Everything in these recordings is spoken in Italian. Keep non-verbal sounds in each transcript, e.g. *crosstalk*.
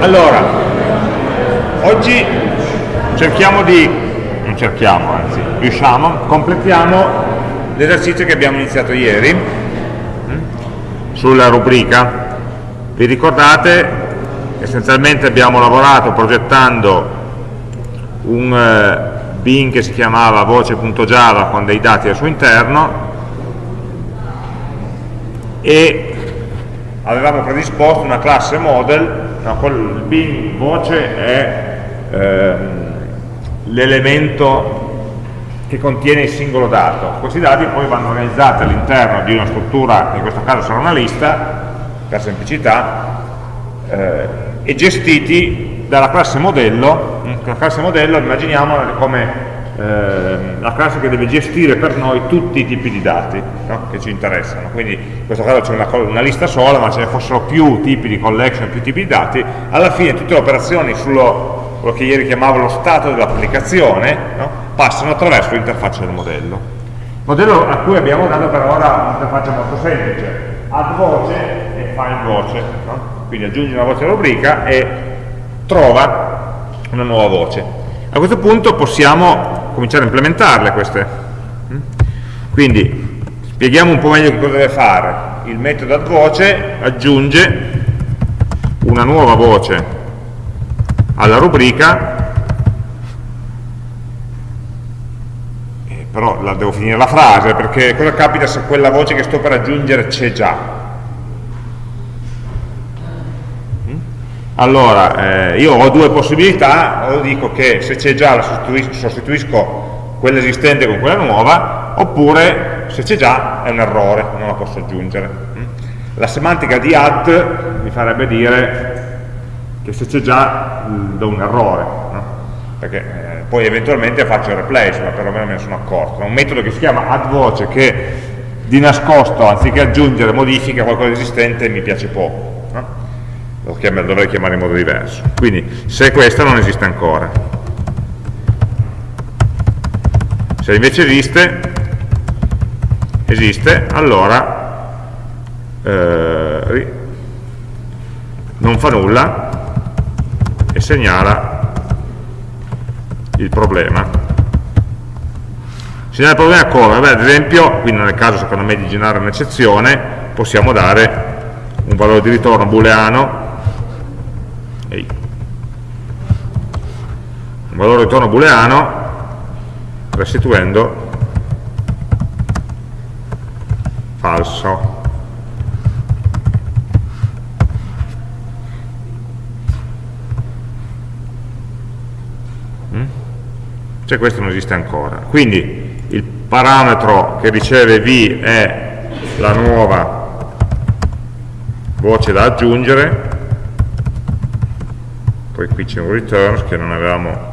Allora, oggi cerchiamo di, non cerchiamo anzi, riusciamo, completiamo l'esercizio che abbiamo iniziato ieri hm, sulla rubrica. Vi ricordate? Essenzialmente abbiamo lavorato progettando un eh, bin che si chiamava voce.java con dei dati al suo interno e avevamo predisposto una classe model no, il bin voce è ehm, l'elemento che contiene il singolo dato. Questi dati poi vanno organizzati all'interno di una struttura, in questo caso sarà una lista, per semplicità, eh, e gestiti dalla classe modello. La classe modello immaginiamola come eh, la classe che deve gestire per noi tutti i tipi di dati no? che ci interessano. Quindi in questo caso c'è una, una, lista sola, ma ce ne fossero più tipi di collection, più tipi di dati, alla fine tutte le operazioni sullo quello che ieri chiamavo lo stato dell'applicazione no? passano attraverso l'interfaccia del modello. Modello a cui abbiamo dato per ora un'interfaccia molto semplice, add voce e find voce. No? Quindi aggiungi una voce alla rubrica e trova una nuova voce. A questo punto possiamo cominciare a implementarle queste. Quindi spieghiamo un po' meglio cosa deve fare. Il metodo add voce aggiunge una nuova voce alla rubrica, eh, però la devo finire la frase, perché cosa capita se quella voce che sto per aggiungere c'è già? Allora, eh, io ho due possibilità, o dico che se c'è già la sostituisco, sostituisco quella esistente con quella nuova, oppure se c'è già è un errore, non la posso aggiungere. Mm? La semantica di add mi farebbe dire che se c'è già mm, do un errore, no? perché eh, poi eventualmente faccio il replace, ma perlomeno me ne sono accorto. È un metodo che si chiama add voce che di nascosto, anziché aggiungere, modifica qualcosa di esistente mi piace poco lo chiam dovrei chiamare in modo diverso. Quindi se questa non esiste ancora. Se invece esiste, esiste, allora eh, non fa nulla e segnala il problema. Segnala il problema come? Beh, ad esempio, qui nel caso secondo me di generare un'eccezione, possiamo dare un valore di ritorno booleano un valore ritorno booleano restituendo falso. Mm? cioè questo non esiste ancora. Quindi il parametro che riceve v è la nuova voce da aggiungere. Poi qui c'è un returns che non avevamo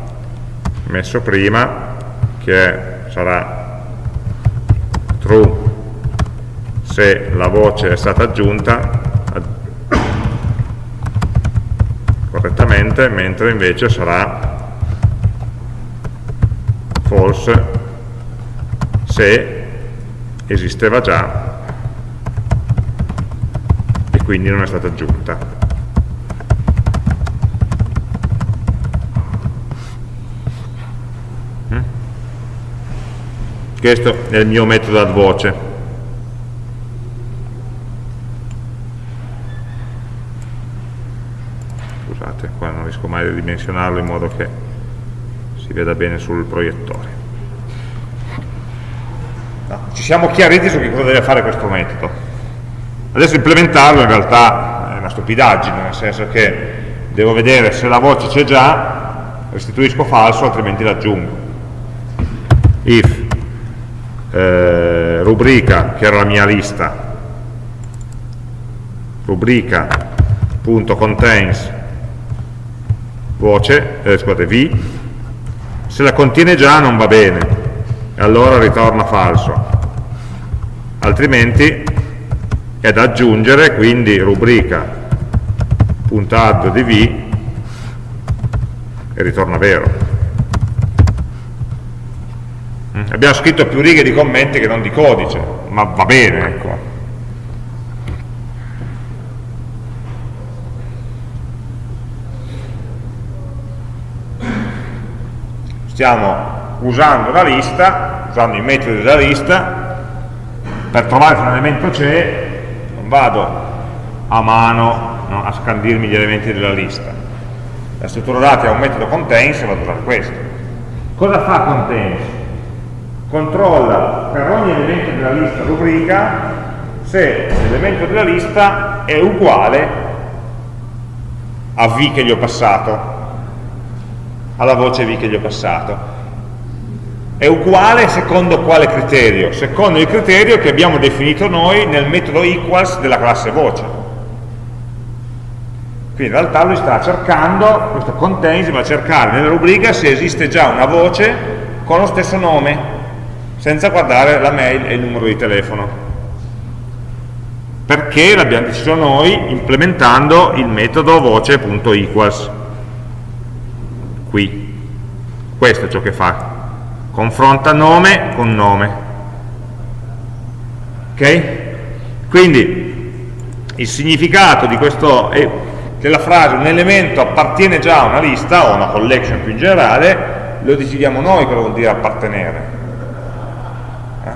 messo prima che sarà true se la voce è stata aggiunta correttamente mentre invece sarà false se esisteva già e quindi non è stata aggiunta questo è il mio metodo ad voce. Scusate qua non riesco mai a ridimensionarlo in modo che si veda bene sul proiettore. No, ci siamo chiariti su che cosa deve fare questo metodo. Adesso implementarlo in realtà è una stupidaggine nel senso che devo vedere se la voce c'è già restituisco falso altrimenti l'aggiungo. If eh, rubrica, che era la mia lista, rubrica.contains voce, eh, scusate, v, se la contiene già non va bene, allora ritorna falso, altrimenti è da aggiungere, quindi rubrica.add di v e ritorna vero. Abbiamo scritto più righe di commenti che non di codice, ma va bene, ecco. Stiamo usando la lista, usando i metodi della lista, per trovare se un elemento c'è, non vado a mano no, a scandirmi gli elementi della lista. La struttura dati è un metodo contains e vado a usare questo. Cosa fa contains? Controlla per ogni elemento della lista rubrica se l'elemento della lista è uguale a v che gli ho passato, alla voce v che gli ho passato. È uguale secondo quale criterio? Secondo il criterio che abbiamo definito noi nel metodo equals della classe voce. Quindi in realtà lui sta cercando, questo contains va a cercare nella rubrica se esiste già una voce con lo stesso nome, senza guardare la mail e il numero di telefono. Perché l'abbiamo deciso noi implementando il metodo voce.equals qui. Questo è ciò che fa. Confronta nome con nome. Ok? quindi il significato di questo della frase un elemento appartiene già a una lista o a una collection più in generale lo decidiamo noi cosa vuol dire appartenere?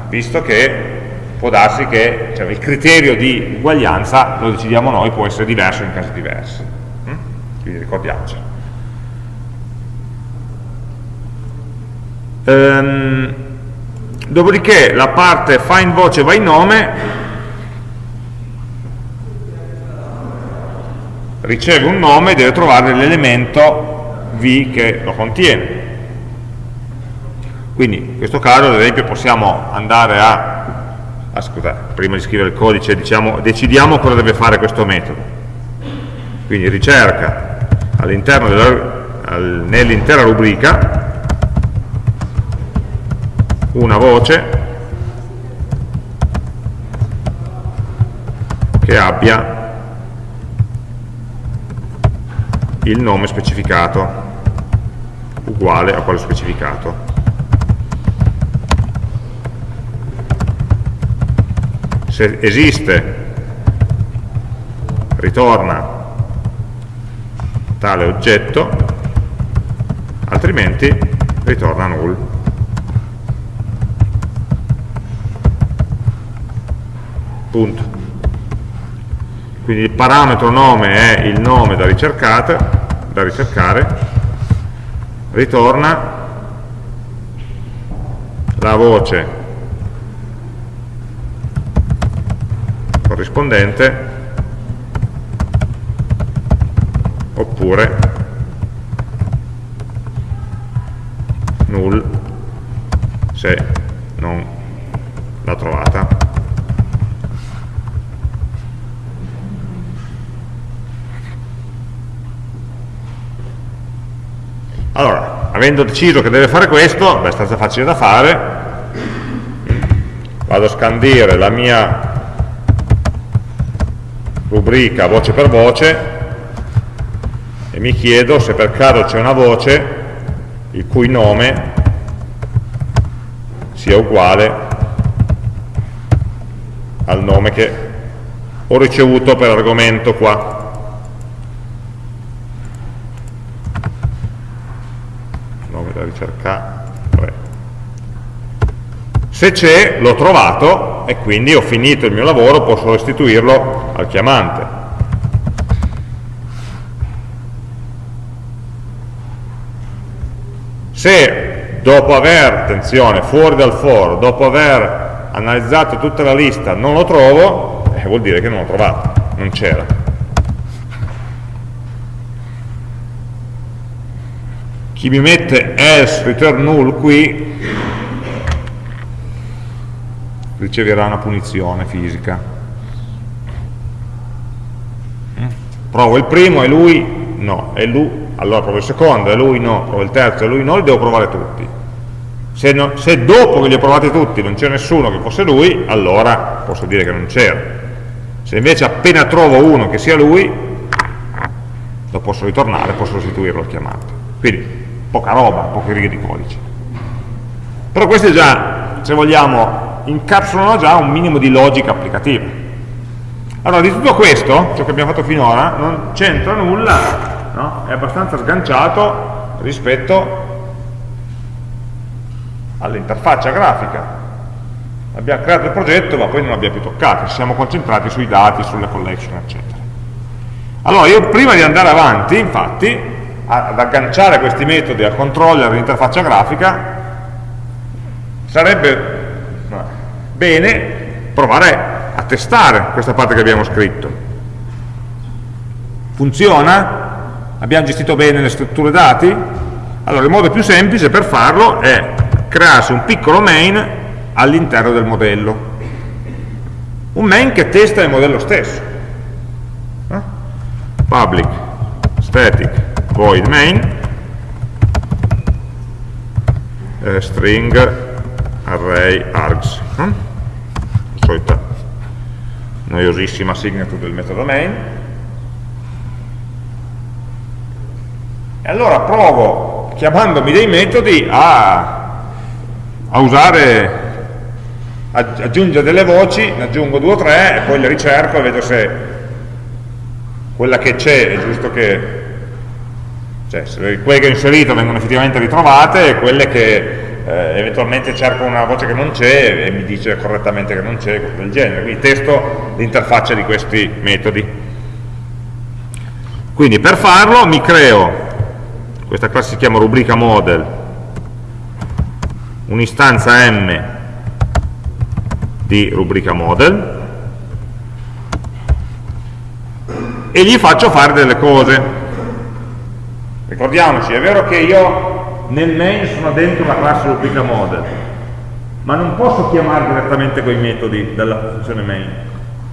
Visto che può darsi che cioè, il criterio di uguaglianza, lo decidiamo noi, può essere diverso in casi diversi. Mm? Quindi ricordiamocelo. Ehm, dopodiché la parte find voce vai nome riceve un nome e deve trovare l'elemento v che lo contiene. Quindi in questo caso ad esempio possiamo andare a ah, scusate, prima di scrivere il codice diciamo, decidiamo cosa deve fare questo metodo. Quindi ricerca nell'intera rubrica una voce che abbia il nome specificato uguale a quello specificato se esiste ritorna tale oggetto altrimenti ritorna null. Punto. Quindi il parametro nome è il nome da, da ricercare. Ritorna la voce corrispondente oppure null se non l'ha trovata. Allora avendo deciso che deve fare questo è abbastanza facile da fare. Vado a scandire la mia rubrica voce per voce e mi chiedo se per caso c'è una voce il cui nome sia uguale al nome che ho ricevuto per argomento qua. Nome da ricercare. Se c'è, l'ho trovato e quindi ho finito il mio lavoro, posso restituirlo al chiamante. Se dopo aver, attenzione, fuori dal for, dopo aver analizzato tutta la lista non lo trovo, eh, vuol dire che non l'ho trovato, non c'era. Chi mi mette else return null qui riceverà una punizione fisica. Mm? Provo il primo e lui no, e lui, allora provo il secondo e lui no, provo il terzo e lui no, li devo provare tutti. Se, no, se dopo che li ho provati tutti non c'è nessuno che fosse lui, allora posso dire che non c'era. Se invece appena trovo uno che sia lui, lo posso ritornare, posso restituirlo al chiamante. Quindi poca roba, poche righe di codice. Però questo è già, se vogliamo, incapsulano già un minimo di logica applicativa. Allora, di tutto questo, ciò che abbiamo fatto finora, non c'entra nulla, no? è abbastanza sganciato rispetto all'interfaccia grafica. Abbiamo creato il progetto ma poi non l'abbiamo più toccato, ci siamo concentrati sui dati, sulle collection, eccetera. Allora io prima di andare avanti, infatti, ad agganciare questi metodi al controller dell'interfaccia grafica, sarebbe bene provare a testare questa parte che abbiamo scritto. Funziona? Abbiamo gestito bene le strutture dati? Allora il modo più semplice per farlo è crearsi un piccolo main all'interno del modello. Un main che testa il modello stesso. Public static void main eh, string array args. Solita noiosissima signature del metodo main. E allora provo, chiamandomi dei metodi, a a usare aggiungere delle voci, ne aggiungo due o tre e poi le ricerco e vedo se quella che c'è è giusto che cioè se quelle che ho inserito vengono effettivamente ritrovate e quelle che eh, eventualmente cerco una voce che non c'è e mi dice correttamente che non c'è, cose del genere. Quindi testo l'interfaccia di questi metodi. Quindi per farlo mi creo, questa classe si chiama rubrica model, un'istanza M di rubrica model e gli faccio fare delle cose. Ricordiamoci, è vero che io nel main sono dentro la classe rubrica model, ma non posso chiamare direttamente quei metodi dalla funzione main,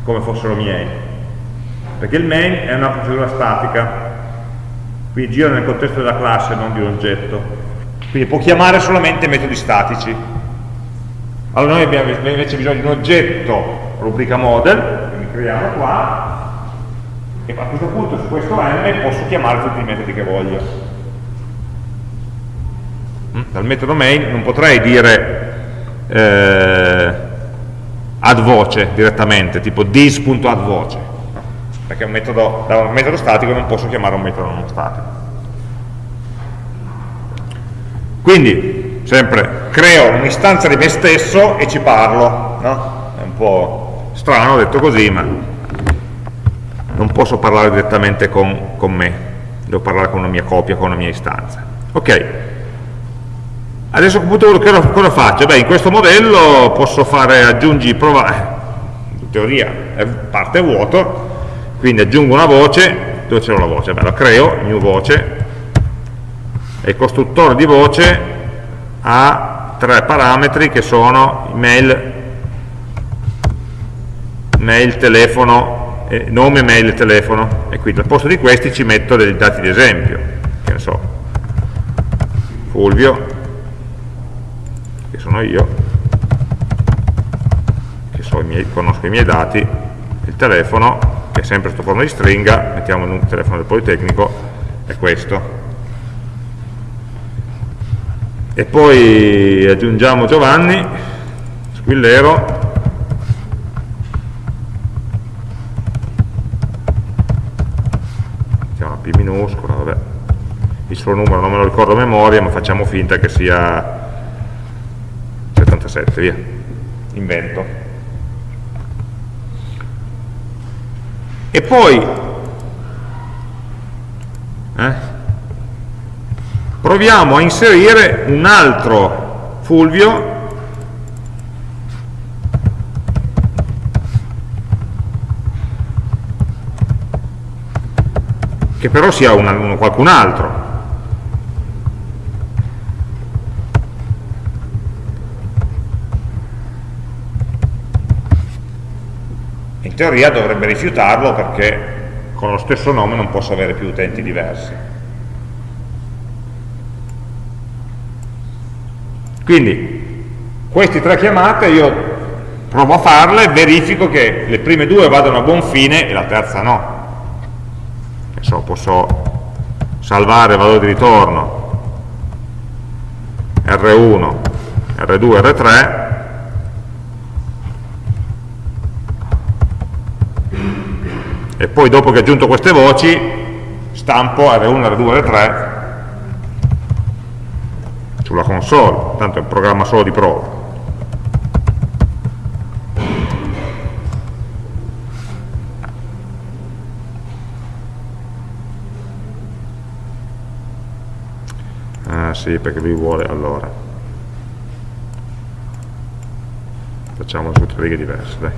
come fossero miei, perché il main è una procedura statica, quindi gira nel contesto della classe, non di un oggetto. Quindi può chiamare solamente metodi statici. Allora noi abbiamo invece bisogno di un oggetto rubrica model quindi creiamo qua e a questo punto su questo m posso chiamare tutti i metodi che voglio? Dal metodo main non potrei dire eh, add voce direttamente tipo this.addvoce perché un metodo, da un metodo statico non posso chiamare un metodo non statico quindi, sempre, creo un'istanza di me stesso e ci parlo, no? È un po' strano detto così, ma non posso parlare direttamente con, con me, devo parlare con una mia copia, con una mia istanza. Ok, adesso cosa, cosa faccio? Beh, in questo modello posso fare aggiungi, prova, eh, in teoria è parte vuoto, quindi aggiungo una voce, dove c'è una voce? Beh, la creo, new voce, e il costruttore di voce ha tre parametri che sono mail, mail telefono, eh, nome, mail e telefono e quindi al posto di questi ci metto dei dati di esempio che ne so Fulvio che sono io che so i miei, conosco i miei dati il telefono che è sempre sotto forma di stringa mettiamo il telefono del Politecnico è questo. E poi aggiungiamo Giovanni Squillero minuscola vabbè. Il suo numero non me lo ricordo a memoria ma facciamo finta che sia 77 via. Invento. E poi eh, proviamo a inserire un altro Fulvio. Che però sia una, uno, qualcun altro teoria dovrebbe rifiutarlo perché con lo stesso nome non posso avere più utenti diversi. Quindi queste tre chiamate io provo a farle, verifico che le prime due vadano a buon fine e la terza no. So, posso salvare valore di ritorno. R1, R2, R3 e poi dopo che ho aggiunto queste voci stampo R1, R2, R3 sulla console, tanto è un programma solo di prova. Ah sì, perché lui vuole allora. Facciamo su tre righe diverse, dai.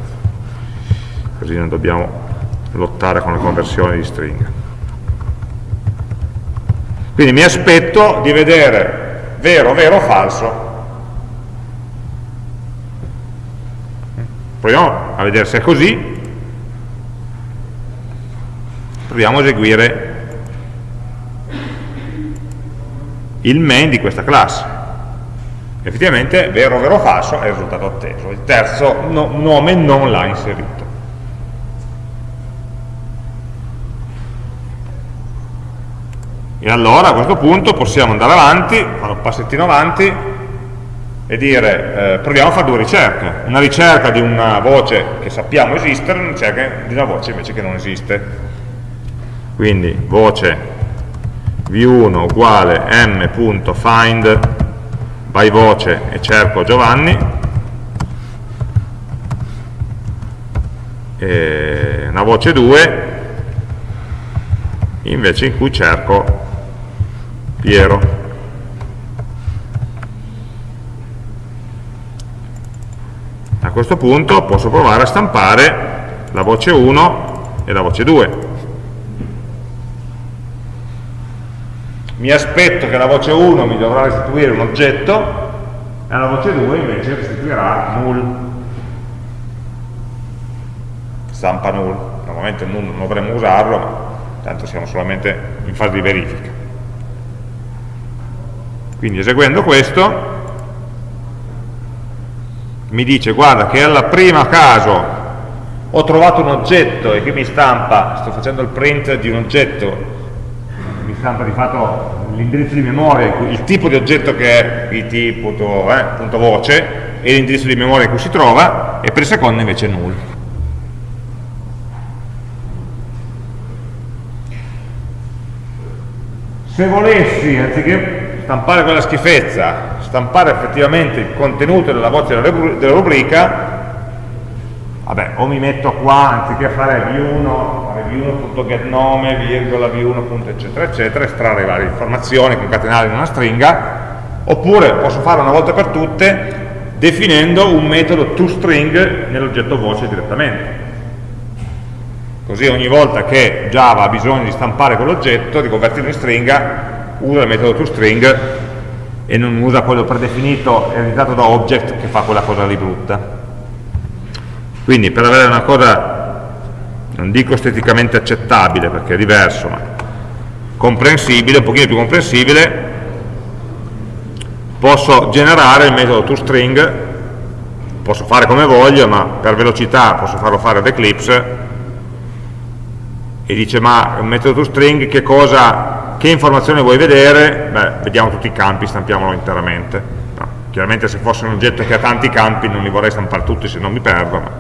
Così non dobbiamo lottare con le conversioni di stringa. Quindi mi aspetto di vedere vero, vero o falso. Proviamo a vedere se è così. Proviamo a eseguire il main di questa classe. Effettivamente, vero, vero, falso è il risultato atteso. Il terzo no, nome non l'ha inserito. E allora a questo punto possiamo andare avanti, fare un passettino avanti e dire, eh, proviamo a fare due ricerche. Una ricerca di una voce che sappiamo esistere e una ricerca di una voce invece che non esiste. Quindi voce v1 uguale m.find by voce e cerco Giovanni e una voce 2 invece in cui cerco Piero. A questo punto posso provare a stampare la voce 1 e la voce 2 mi aspetto che la voce 1 mi dovrà restituire un oggetto e la voce 2 invece restituirà null. Stampa null. Normalmente null non dovremmo usarlo ma tanto siamo solamente in fase di verifica quindi eseguendo questo mi dice guarda che alla prima caso ho trovato un oggetto e che mi stampa, sto facendo il print di un oggetto mi stampa di fatto l'indirizzo di memoria, il tipo di oggetto che è it.voce eh, e l'indirizzo di memoria in cui si trova e per il secondo invece null. Se volessi, anziché stampare quella schifezza, stampare effettivamente il contenuto della voce della rubrica, vabbè, o mi metto qua, anziché fare v1, v1.getNome, virgola, v1. eccetera, eccetera, estrarre varie informazioni, concatenarle in una stringa, oppure posso fare una volta per tutte definendo un metodo toString nell'oggetto voce direttamente. Così ogni volta che Java ha bisogno di stampare quell'oggetto, di convertirlo in stringa, usa il metodo toString e non usa quello predefinito ereditato da object che fa quella cosa lì brutta. Quindi per avere una cosa non dico esteticamente accettabile perché è diverso, ma comprensibile, un pochino più comprensibile, posso generare il metodo toString, posso fare come voglio, ma per velocità posso farlo fare ad Eclipse, e dice ma un metodo toString che cosa, che informazione vuoi vedere? Beh, vediamo tutti i campi, stampiamolo interamente. No, chiaramente se fosse un oggetto che ha tanti campi non li vorrei stampare tutti se non mi perdo, ma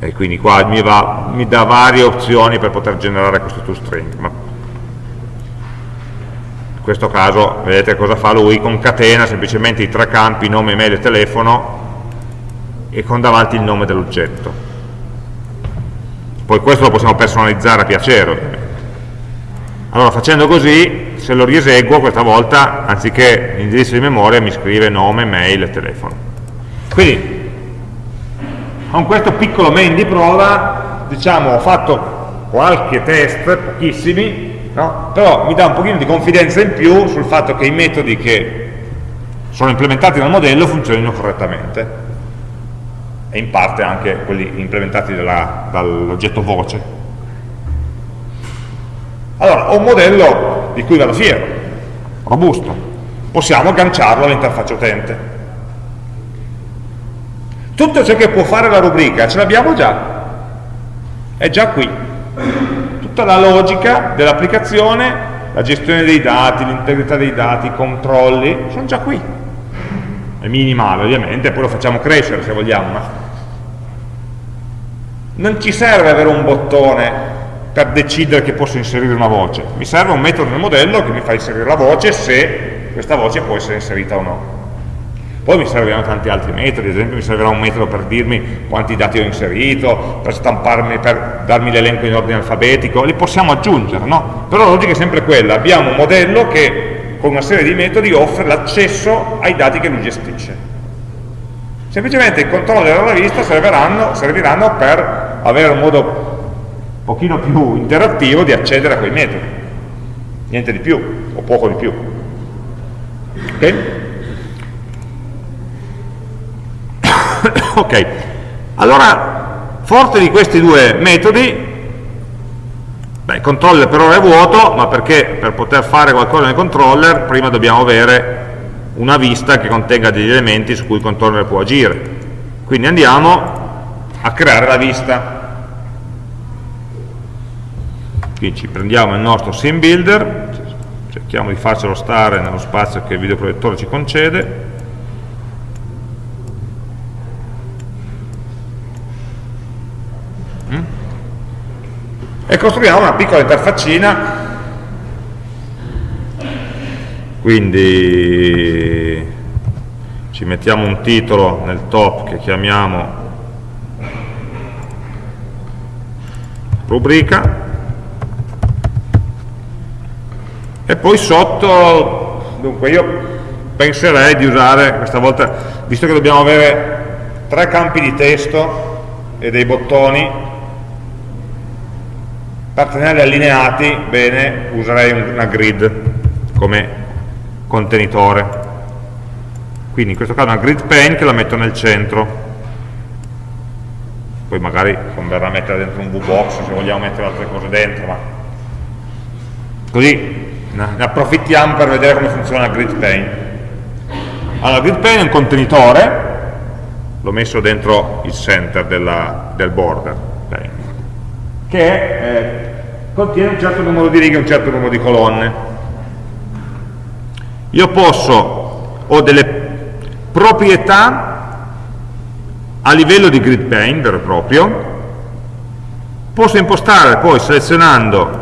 e quindi qua mi, va, mi, dà varie opzioni per poter generare questo toString ma in questo caso vedete cosa fa lui concatena semplicemente i tre campi nome, email e telefono e con davanti il nome dell'oggetto poi questo lo possiamo personalizzare a piacere. Ovviamente allora facendo così se lo rieseguo questa volta anziché l'indirizzo di memoria mi scrive nome, mail e telefono. Quindi con questo piccolo main di prova diciamo ho fatto qualche test, pochissimi no? però mi dà un pochino di confidenza in più sul fatto che i metodi che sono implementati nel modello funzionino correttamente e in parte anche quelli implementati dall'oggetto voce allora ho un modello di cui vado fiero robusto possiamo agganciarlo all'interfaccia utente tutto ciò che può fare la rubrica ce l'abbiamo già, è già qui. Tutta la logica dell'applicazione, la gestione dei dati, l'integrità dei dati, i controlli, sono già qui. È minimale ovviamente, poi lo facciamo crescere se vogliamo, ma non ci serve avere un bottone per decidere che posso inserire una voce, mi serve un metodo nel modello che mi fa inserire la voce se questa voce può essere inserita o no. Poi mi serviranno tanti altri metodi, ad esempio mi servirà un metodo per dirmi quanti dati ho inserito, per stamparmi, per darmi l'elenco in ordine alfabetico, li possiamo aggiungere, no? Però la logica è sempre quella, abbiamo un modello che con una serie di metodi offre l'accesso ai dati che lui gestisce. Semplicemente i controller alla vista serviranno, serviranno per avere un modo un pochino più interattivo di accedere a quei metodi. Niente di più, o poco di più. Ok? *coughs* ok, allora, forte di questi due metodi, beh, il controller per ora è vuoto, ma perché per poter fare qualcosa nel controller prima dobbiamo avere una vista che contenga degli elementi su cui il controller può agire. Quindi andiamo a creare la vista. Quindi ci prendiamo il nostro sim builder, cerchiamo di farcelo stare nello spazio che il videoproiettore ci concede, e costruiamo una piccola interfaccina. Quindi ci mettiamo un titolo nel top che chiamiamo rubrica. E poi sotto dunque io penserei di usare questa volta visto che dobbiamo avere tre campi di testo e dei bottoni per tenerli allineati bene userei una grid come contenitore. Quindi in questo caso una grid pane che la metto nel centro. Poi magari converrà mettere dentro un VBox se vogliamo mettere altre cose dentro, ma così ne approfittiamo per vedere come funziona la grid pane. Allora, grid pane è un contenitore, l'ho messo dentro il center della, del border, che eh, contiene un certo numero di righe e un certo numero di colonne io posso, ho delle proprietà a livello di grid pane vero e proprio, posso impostare poi selezionando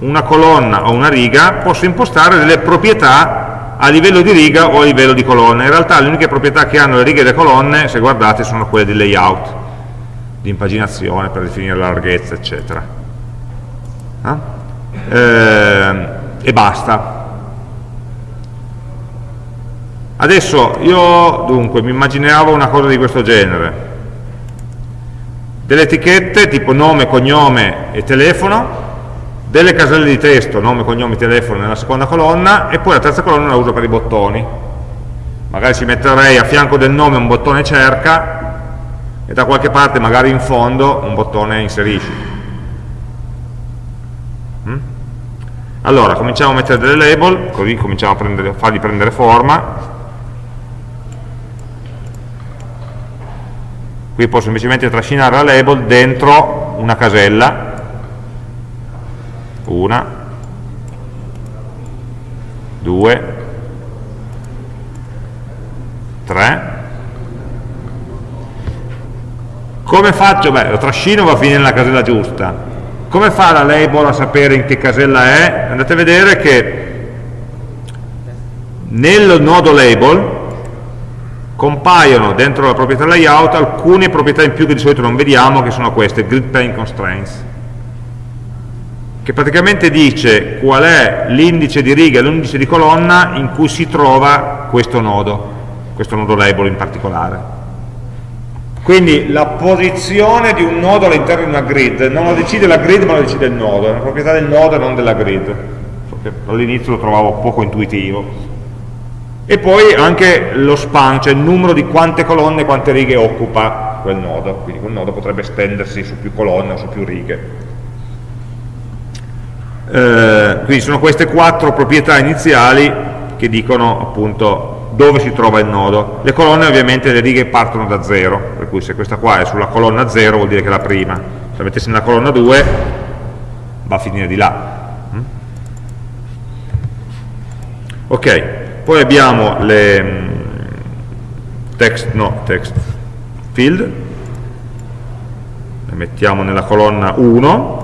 una colonna o una riga, posso impostare delle proprietà a livello di riga o a livello di colonna. In realtà le uniche proprietà che hanno le righe e le colonne, se guardate, sono quelle di layout, di impaginazione per definire la larghezza, eccetera. Eh? Eh, e basta. Adesso io dunque mi immaginavo una cosa di questo genere, delle etichette tipo nome, cognome e telefono, delle caselle di testo, nome, cognome, telefono nella seconda colonna e poi la terza colonna la uso per i bottoni. Magari ci metterei a fianco del nome un bottone cerca e da qualche parte, magari in fondo, un bottone inserisci. Mm? Allora, cominciamo a mettere delle label, così cominciamo a, prendere, a fargli prendere forma. Qui posso semplicemente trascinare la label dentro una casella. Una. Due. Tre. Come faccio? beh, lo trascino va a finire nella casella giusta come fa la label a sapere in che casella è? andate a vedere che nel nodo label compaiono dentro la proprietà layout alcune proprietà in più che di solito non vediamo, che sono queste, grid pane constraints, che praticamente dice qual è l'indice di riga e l'indice di colonna in cui si trova questo nodo, questo nodo label in particolare. Quindi la posizione di un nodo all'interno di una grid non lo decide la grid ma lo decide il nodo, è una proprietà del nodo e non della grid. All'inizio lo trovavo poco intuitivo, e poi anche lo span, cioè il numero di quante colonne e quante righe occupa quel nodo, quindi quel nodo potrebbe estendersi su più colonne o su più righe. Eh, quindi sono queste quattro proprietà iniziali che dicono appunto dove si trova il nodo. Le colonne ovviamente le righe partono da 0, per cui se questa qua è sulla colonna 0 vuol dire che è la prima, se la mettessi nella colonna 2 va a finire di là. Mm? Ok, poi abbiamo le mm, text, no, text field, le mettiamo nella colonna 1,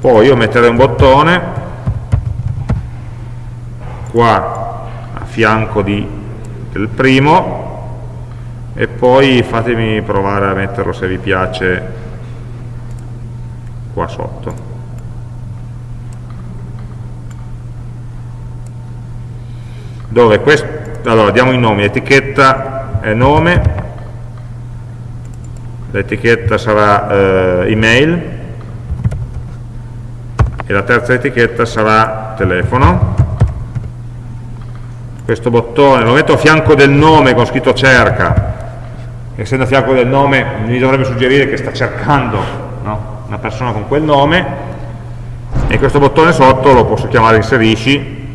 poi io metterei un bottone qua a fianco di, del primo e poi fatemi provare a metterlo se vi piace qua sotto. Dove questo allora diamo i nomi, etichetta è nome. L'etichetta sarà eh, email e la terza etichetta sarà telefono. Questo bottone lo metto a fianco del nome con scritto cerca. Essendo a fianco del nome mi dovrebbe suggerire che sta cercando no? una persona con quel nome. E questo bottone sotto lo posso chiamare inserisci.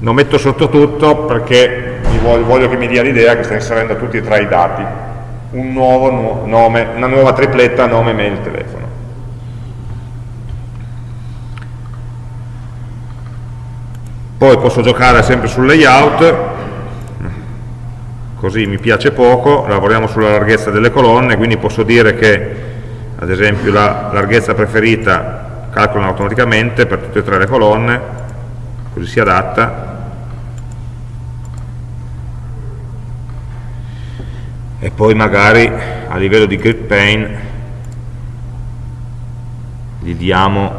Non metto sotto tutto perché voglio, voglio, che mi dia l'idea che sta inserendo tutti e tre i dati. Un nuovo nome, una nuova tripletta nome, mail, telefono poi posso giocare sempre sul layout così mi piace poco, lavoriamo sulla larghezza delle colonne, quindi posso dire che ad esempio la larghezza preferita calcola automaticamente per tutte e tre le colonne, così si adatta. E poi magari a livello di grid pane gli diamo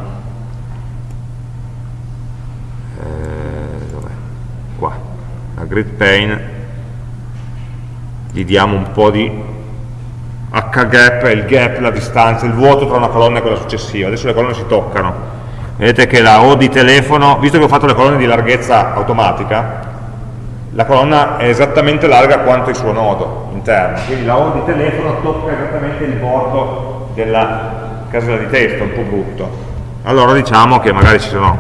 eh, qua, la grid pane gli diamo un po' di h-gap, il gap, la distanza, il vuoto tra una colonna e quella successiva. Adesso le colonne si toccano. Vedete che la O di telefono, visto che ho fatto le colonne di larghezza automatica, la colonna è esattamente larga quanto il suo nodo interno, quindi la O di telefono tocca esattamente il bordo della casella di testo, un po' brutto. Allora diciamo che magari ci sono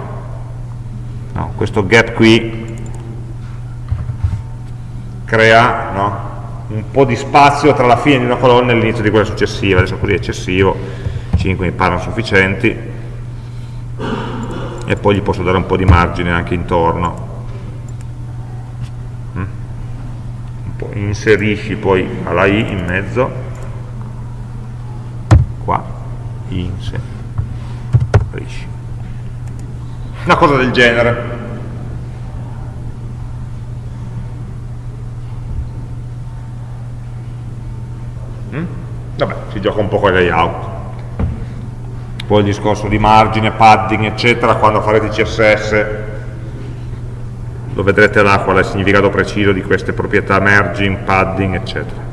no, questo gap qui crea no, un po' di spazio tra la fine di una colonna e l'inizio di quella successiva, adesso così è eccessivo, 5 mi parlano sufficienti, e poi gli posso dare un po' di margine anche intorno. Mm? inserisci poi alla i in mezzo, qua, inserisci. Una cosa del genere. Vabbè, si gioca un po' con i layout. Poi il discorso di margine, padding eccetera quando farete CSS lo vedrete là qual è il significato preciso di queste proprietà merging, padding eccetera.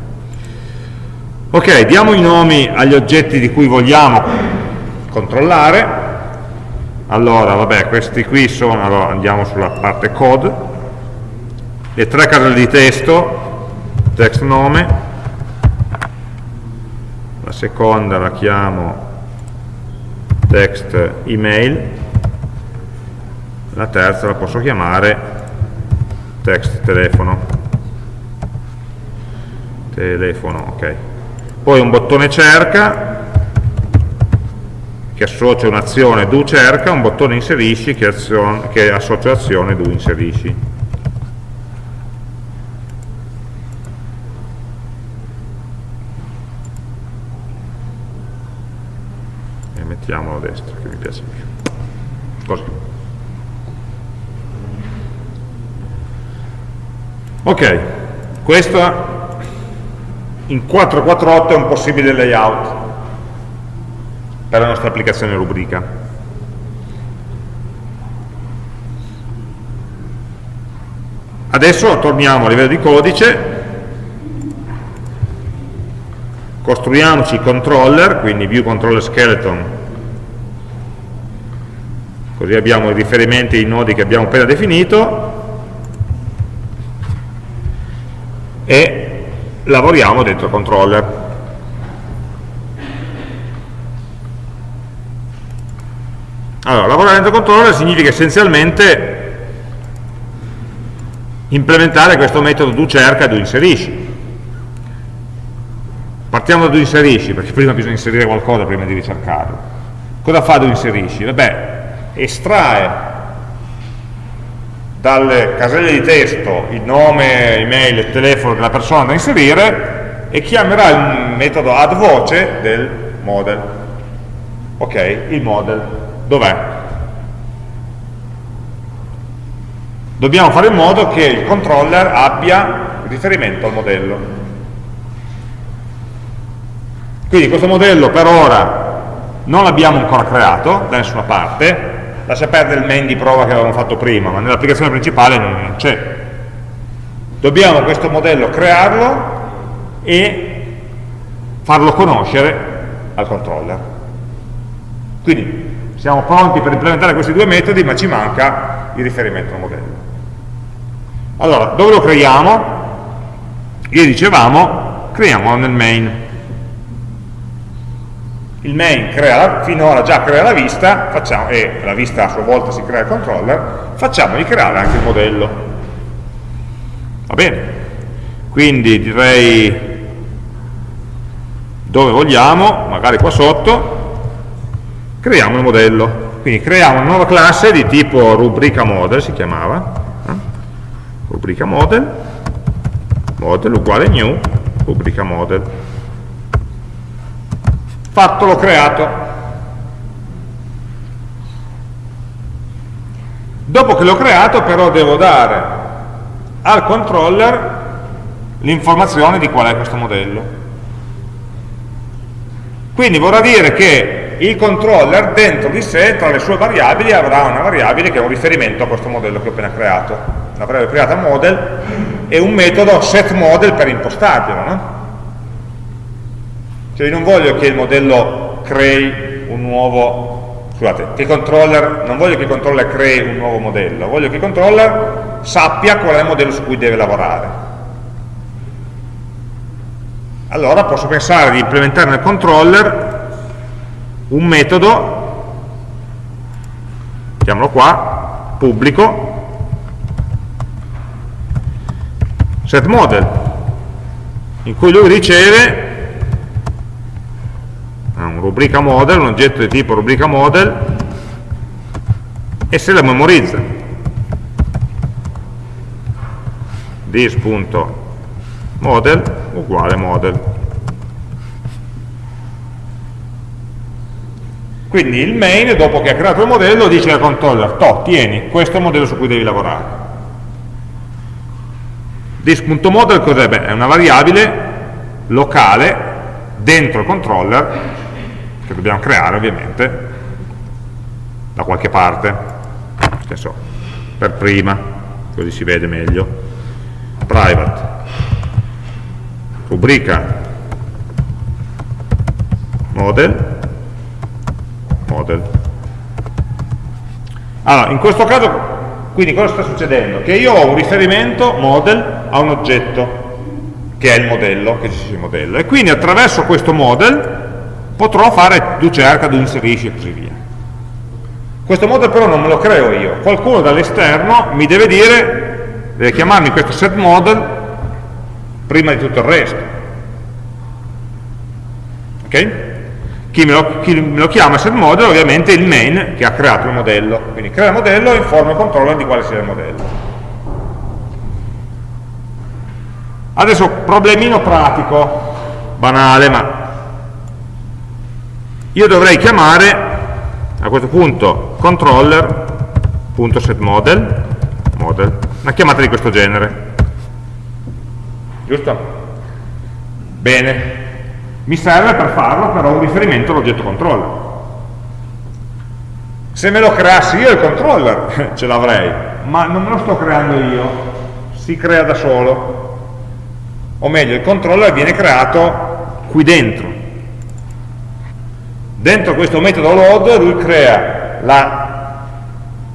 Ok, diamo i nomi agli oggetti di cui vogliamo controllare. Allora, vabbè, questi qui sono, allora andiamo sulla parte code. Le tre caselle di testo text nome la seconda la chiamo text email, la terza la posso chiamare text telefono. Telefono, ok. Poi un bottone cerca che associa un'azione do cerca, un bottone inserisci che, azione, che associa l'azione do inserisci. Mettiamolo a destra che mi piace più. Così. Ok questo in 448 è un possibile layout per la nostra applicazione rubrica. Adesso torniamo a livello di codice. Costruiamoci controller, quindi view controller skeleton così abbiamo i riferimenti ai nodi che abbiamo appena definito. E lavoriamo dentro controller allora, lavorare dentro controller significa essenzialmente implementare questo metodo do cerca e do inserisci. Partiamo da do inserisci perché prima bisogna inserire qualcosa prima di ricercarlo. Cosa fa do inserisci? vabbè estrae dalle caselle di testo il nome, email e telefono della persona da inserire e chiamerà il metodo add voce del model. Ok, il model, dov'è? Dobbiamo fare in modo che il controller abbia riferimento al modello. Quindi questo modello per ora non l'abbiamo ancora creato da nessuna parte, lascia perdere il main di prova che avevamo fatto prima, ma nell'applicazione principale non c'è. Dobbiamo questo modello crearlo e farlo conoscere al controller. Quindi siamo pronti per implementare questi due metodi, ma ci manca il riferimento al modello. Allora, dove lo creiamo? Ieri dicevamo, creiamolo nel main il main crea, finora già crea la vista facciamo, e la vista a sua volta si crea il controller, facciamogli creare anche il modello. Va bene? Quindi direi dove vogliamo, magari qua sotto, creiamo il modello. Quindi creiamo una nuova classe di tipo rubrica model, si chiamava, eh? rubrica model, model uguale new, rubrica model fatto l'ho creato dopo che l'ho creato però devo dare al controller l'informazione di qual è questo modello quindi vorrà dire che il controller dentro di sé, tra le sue variabili, avrà una variabile che è un riferimento a questo modello che ho appena creato. Variabile creata model e un metodo setModel per impostarglielo. No? Cioè io non voglio che il modello crei un nuovo, scusate, che il controller, non voglio che il controller crei un nuovo modello, voglio che il controller sappia qual è il modello su cui deve lavorare. Allora posso pensare di implementare nel controller un metodo, chiamalo qua, pubblico, setModel, in cui lui riceve un rubrica model, un oggetto di tipo rubrica model e se la memorizza. this.model uguale model. Quindi il main dopo che ha creato il modello dice al controller to, tieni, questo è il modello su cui devi lavorare. This.model cos'è? è una variabile locale dentro il controller che dobbiamo creare ovviamente da qualche parte. So, per prima così si vede meglio private rubrica model model. Allora in questo caso quindi cosa sta succedendo? che io ho un riferimento model a un oggetto che è il modello, che ci sia il modello. E quindi attraverso questo model potrò fare do cerca, do inserisci e così via. Questo model però non me lo creo io, qualcuno dall'esterno mi deve dire, deve chiamarmi questo set model prima di tutto il resto. Ok? Chi me, lo, chi me lo chiama set model ovviamente è il main che ha creato il modello, quindi crea il modello e informa il controller di quale sia il modello. Adesso problemino pratico, banale, ma io dovrei chiamare a questo punto controller.setModel model, una chiamata di questo genere. Giusto? bene. Mi serve per farlo però un riferimento all'oggetto controller. Se me lo creassi io il controller *laughs* ce l'avrei ma non me lo sto creando io si crea da solo. O meglio il controller viene creato qui dentro Dentro questo metodo load lui crea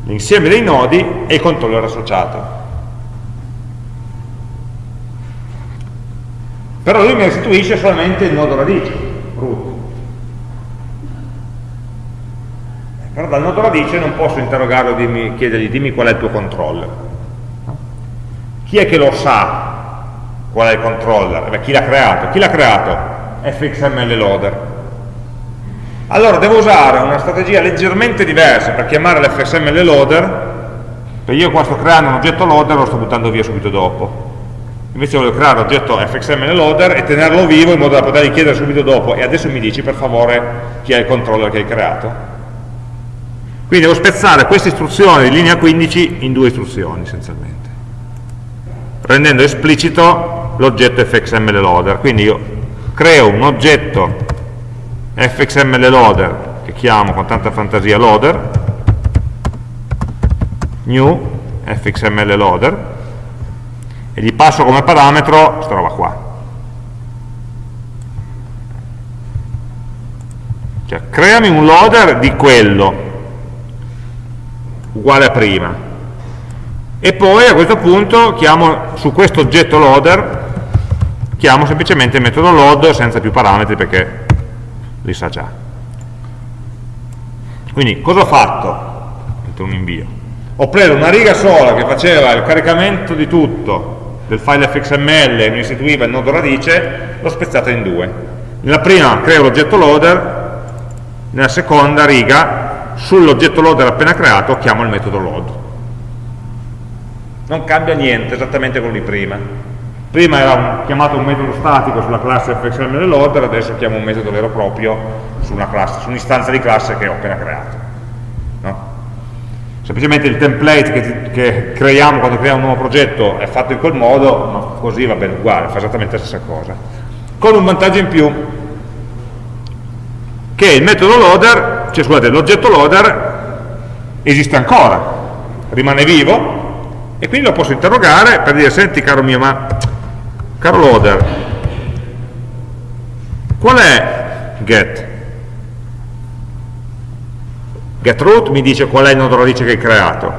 l'insieme dei nodi e il controller associato. Però lui mi restituisce solamente il nodo radice, root. Però dal nodo radice non posso interrogarlo e chiedergli dimmi qual è il tuo controller. Chi è che lo sa qual è il controller? Beh, chi l'ha creato? Chi l'ha creato? fxml loader allora devo usare una strategia leggermente diversa per chiamare l'fsml loader. Perché io qua sto creando un oggetto loader e lo sto buttando via subito dopo. Invece voglio creare l'oggetto fxml loader e tenerlo vivo in modo da potergli chiedere subito dopo. E adesso mi dici per favore chi è il controller che hai creato. Quindi devo spezzare questa istruzione di linea 15 in due istruzioni essenzialmente. Rendendo esplicito l'oggetto fxml loader. Quindi io creo un oggetto fxml loader che chiamo con tanta fantasia loader. New fxml loader. E gli passo come parametro questa roba qua. Cioè creami un loader di quello uguale a prima. E poi a questo punto chiamo su questo oggetto loader chiamo semplicemente il metodo load senza più parametri perché li sa già quindi cosa ho fatto? un invio ho preso una riga sola che faceva il caricamento di tutto del file fxml e mi istituiva il nodo radice, l'ho spezzata in due. Nella prima creo l'oggetto loader, nella seconda riga, sull'oggetto loader appena creato, chiamo il metodo load. Non cambia niente, esattamente come di prima. Prima era un, chiamato un metodo statico sulla classe fxml loader, adesso chiamo un metodo vero e proprio su un'istanza su di classe che ho appena creato. No? semplicemente il template che, che, creiamo quando creiamo un nuovo progetto è fatto in quel modo, ma così va bene uguale, fa esattamente la stessa cosa. Con un vantaggio in più, che il metodo loader, cioè scusate, l'oggetto loader esiste ancora, rimane vivo, e quindi lo posso interrogare per dire, senti caro mio, ma caro loader, qual è get? getRoot mi dice qual è il nodo radice che hai creato,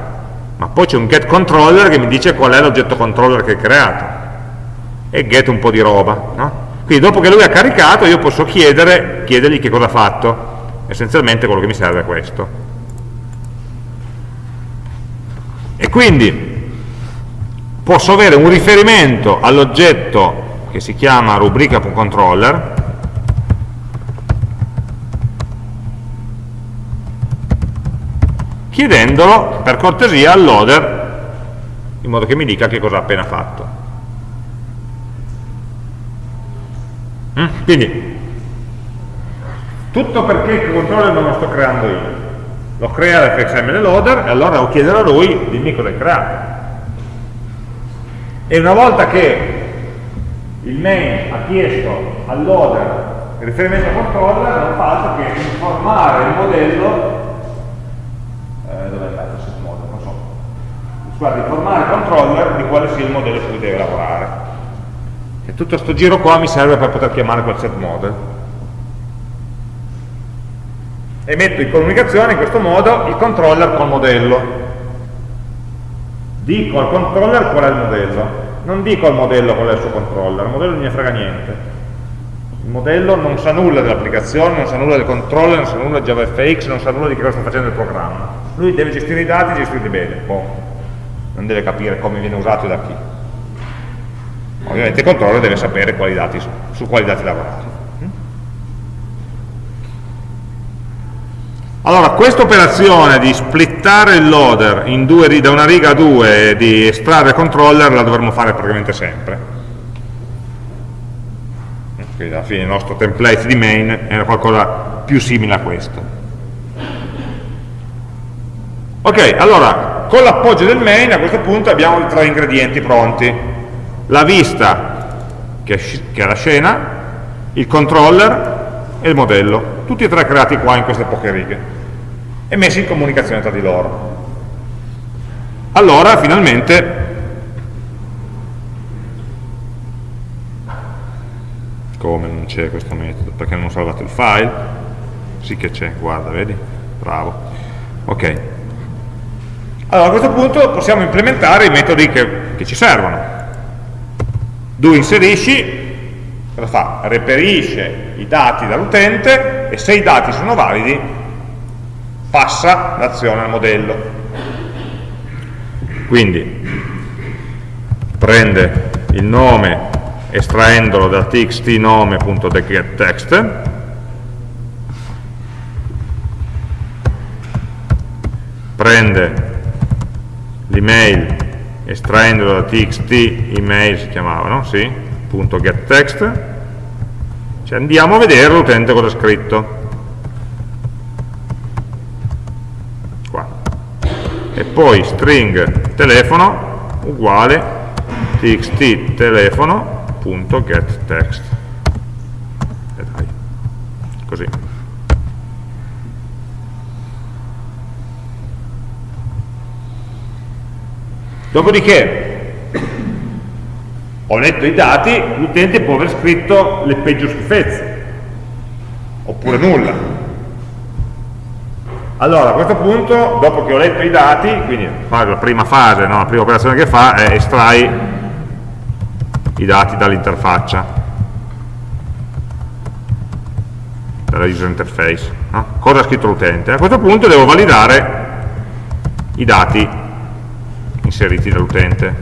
ma poi c'è un getController che mi dice qual è l'oggetto controller che hai creato, e get un po' di roba. No? Quindi dopo che lui ha caricato io posso chiedere, chiedergli che cosa ha fatto, essenzialmente quello che mi serve è questo. E quindi posso avere un riferimento all'oggetto che si chiama rubrica.controller chiedendolo per cortesia al loader in modo che mi dica che cosa ha appena fatto. Mm? Quindi, tutto perché il controller non lo sto creando io. Lo crea l'fxml loader e allora devo chiedere a lui dimmi cosa hai creato. E una volta che il main ha chiesto al loader il riferimento al controller non fa altro che informare il modello eh, dove è model, non so. Scusate, informare il controller di quale sia il modello su cui deve lavorare. E tutto questo giro qua mi serve per poter chiamare quel set model. E metto in comunicazione in questo modo il controller col modello. Dico al controller qual è il modello, non dico al modello qual è il suo controller, il modello non mi frega niente il modello non sa nulla dell'applicazione, non sa nulla del controller, non sa nulla di JavaFX, non sa nulla di cosa sta facendo il programma. Lui deve gestire i dati e gestirli bene, poi non deve capire come viene usato e da chi. Ovviamente il controller deve sapere quali dati, su quali dati lavorare. Allora, questa operazione di splittare il loader due, da una riga a due e di estrarre il controller la dovremmo fare praticamente sempre. Quindi alla fine il nostro template di main era qualcosa più simile a questo. Ok, allora con l'appoggio del main a questo punto abbiamo i tre ingredienti pronti. La vista che è la scena il controller e il modello. Tutti e tre creati qua in queste poche righe e messi in comunicazione tra di loro. Allora finalmente come non c'è questo metodo? Perché non ho salvato il file? Sì che c'è, guarda, vedi? bravo. Ok. Allora a questo punto possiamo implementare i metodi che, che ci servono. Do inserisci cosa fa? reperisce i dati dall'utente e se i dati sono validi passa l'azione al modello quindi prende il nome estraendolo da txt nome.getText prende l'email estraendolo da txt email si chiamava, no? Sì, punto getText, cioè andiamo a vedere l'utente cosa ha scritto. Qua. E poi string telefono uguale txt telefono.getText. E dai, così. Dopodiché ho letto i dati, l'utente può aver scritto le peggio schifezze, oppure nulla. Allora, a questo punto, dopo che ho letto i dati, quindi la prima fase, no, la prima operazione che fa è estrai i dati dall'interfaccia, dalla user interface. No? Cosa ha scritto l'utente? A questo punto devo validare i dati inseriti dall'utente.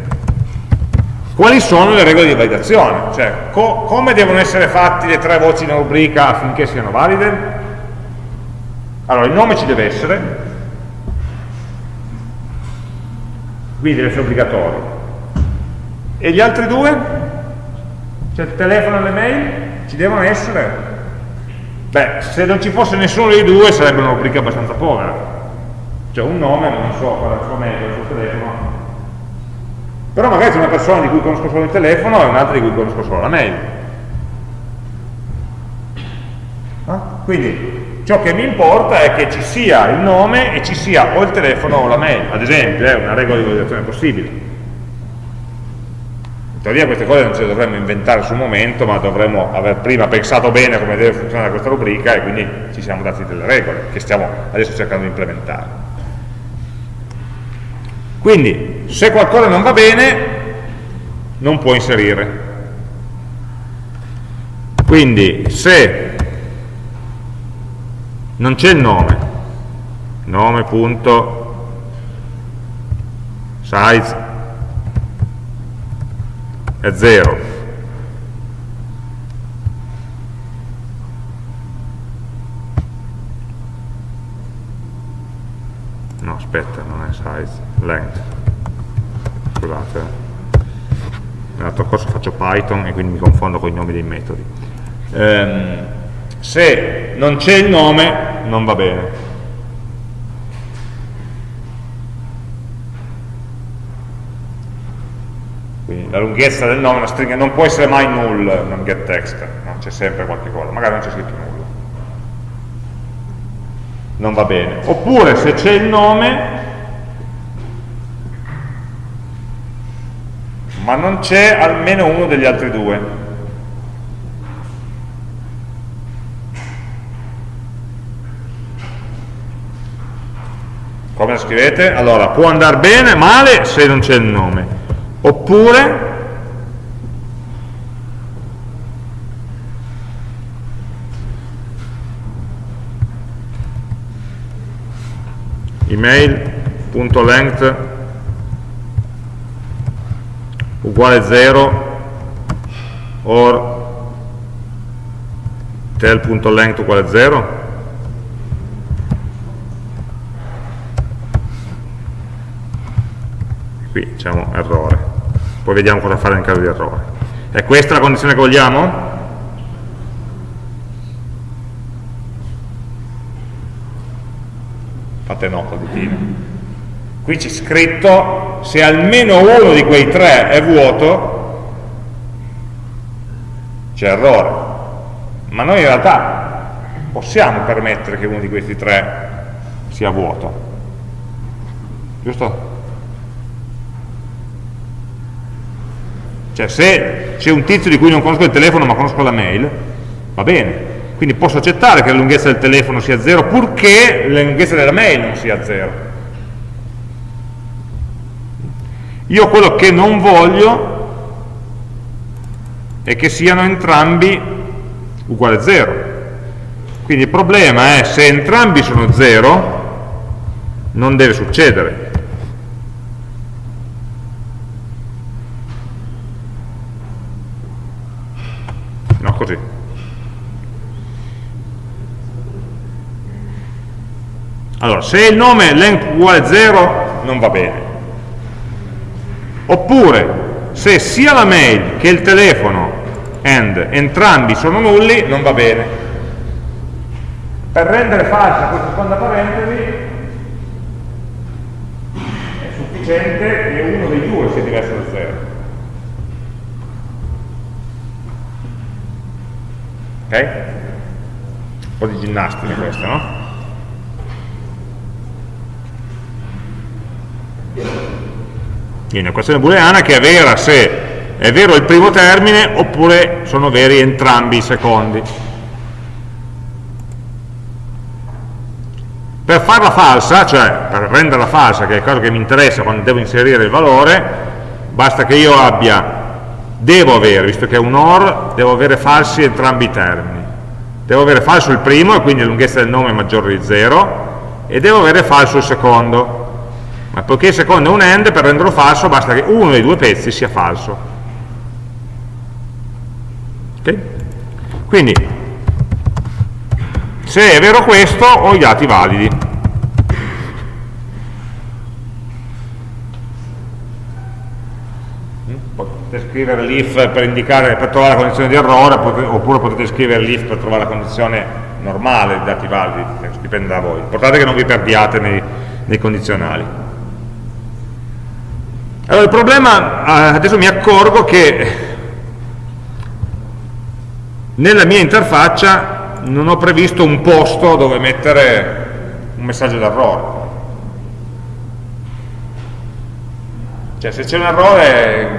Quali sono le regole di validazione? Cioè, co come devono essere fatti le tre voci in rubrica affinché siano valide? Allora, il nome ci deve essere, quindi deve essere obbligatorio. E gli altri due? Cioè il telefono e le mail? Ci devono essere? Beh, se non ci fosse nessuno dei due sarebbe una rubrica abbastanza povera. Cioè un nome, non so qual è il suo metodo, il suo telefono, però magari c'è una persona di cui conosco solo il telefono e un'altra di cui conosco solo la mail. Ah? Quindi ciò che mi importa è che ci sia il nome e ci sia o il telefono o la mail, ad esempio, è una regola di validazione possibile. Teoria queste cose non ce le dovremmo inventare sul momento, ma dovremmo aver prima pensato bene come deve funzionare questa rubrica e quindi ci siamo dati delle regole che stiamo adesso cercando di implementare. Quindi, se qualcosa non va bene, non può inserire. Quindi, se non c'è il nome, nome.size è 0, no aspetta non è size. Length. Scusate. Nell'altro corso faccio Python e quindi mi confondo con i nomi dei metodi. Ehm, se non c'è il nome non va bene quindi la lunghezza del nome, una stringa, non può essere mai null, non get text, no? c'è sempre qualche cosa, magari non c'è scritto nulla non va bene. Oppure se c'è il nome, ma non c'è almeno uno degli altri due. Come scrivete? Allora, può andare bene, male se non c'è il nome. Oppure email.length uguale 0 or tel.length uguale 0 qui diciamo errore poi vediamo cosa fare in caso di errore è questa la condizione che vogliamo? fate nota di Tino. Qui c'è scritto se almeno uno di quei tre è vuoto, c'è errore. Ma noi in realtà possiamo permettere che uno di questi tre sia vuoto. Giusto? Cioè se c'è un tizio di cui non conosco il telefono ma conosco la mail, va bene, quindi posso accettare che la lunghezza del telefono sia 0 purché la lunghezza della mail non sia 0. Io quello che non voglio è che siano entrambi uguali a 0. Quindi il problema è se entrambi sono 0 non deve succedere. No, così. Allora, se il nome length uguale 0, non va bene. oppure se sia la mail che il telefono and entrambi sono nulli non va bene per rendere falsa questa seconda parentesi è sufficiente che uno dei due sia diverso da 0 ok? un po' di ginnastica questa no? Quindi una questione booleana che è vera se è vero il primo termine oppure sono veri entrambi i secondi. Per farla falsa, cioè per renderla falsa, che è cosa che mi interessa quando devo inserire il valore, basta che io abbia, devo avere, visto che è un OR, devo avere falsi entrambi i termini. Devo avere falso il primo, e quindi la lunghezza del nome è maggiore di 0, e devo avere falso il secondo ma poiché secondo è un AND, per renderlo falso basta che uno dei due pezzi sia falso. Okay? Quindi, se è vero questo, ho i dati validi. Potete scrivere l'if per, indicare, per trovare la condizione di errore, oppure potete scrivere l'if per trovare la condizione normale dei dati validi, dipende da voi. L'importante è che non vi perdiate nei, nei condizionali. Allora il problema, eh, adesso mi accorgo che nella mia interfaccia non ho previsto un posto dove mettere un messaggio d'errore. Cioè se c'è un errore,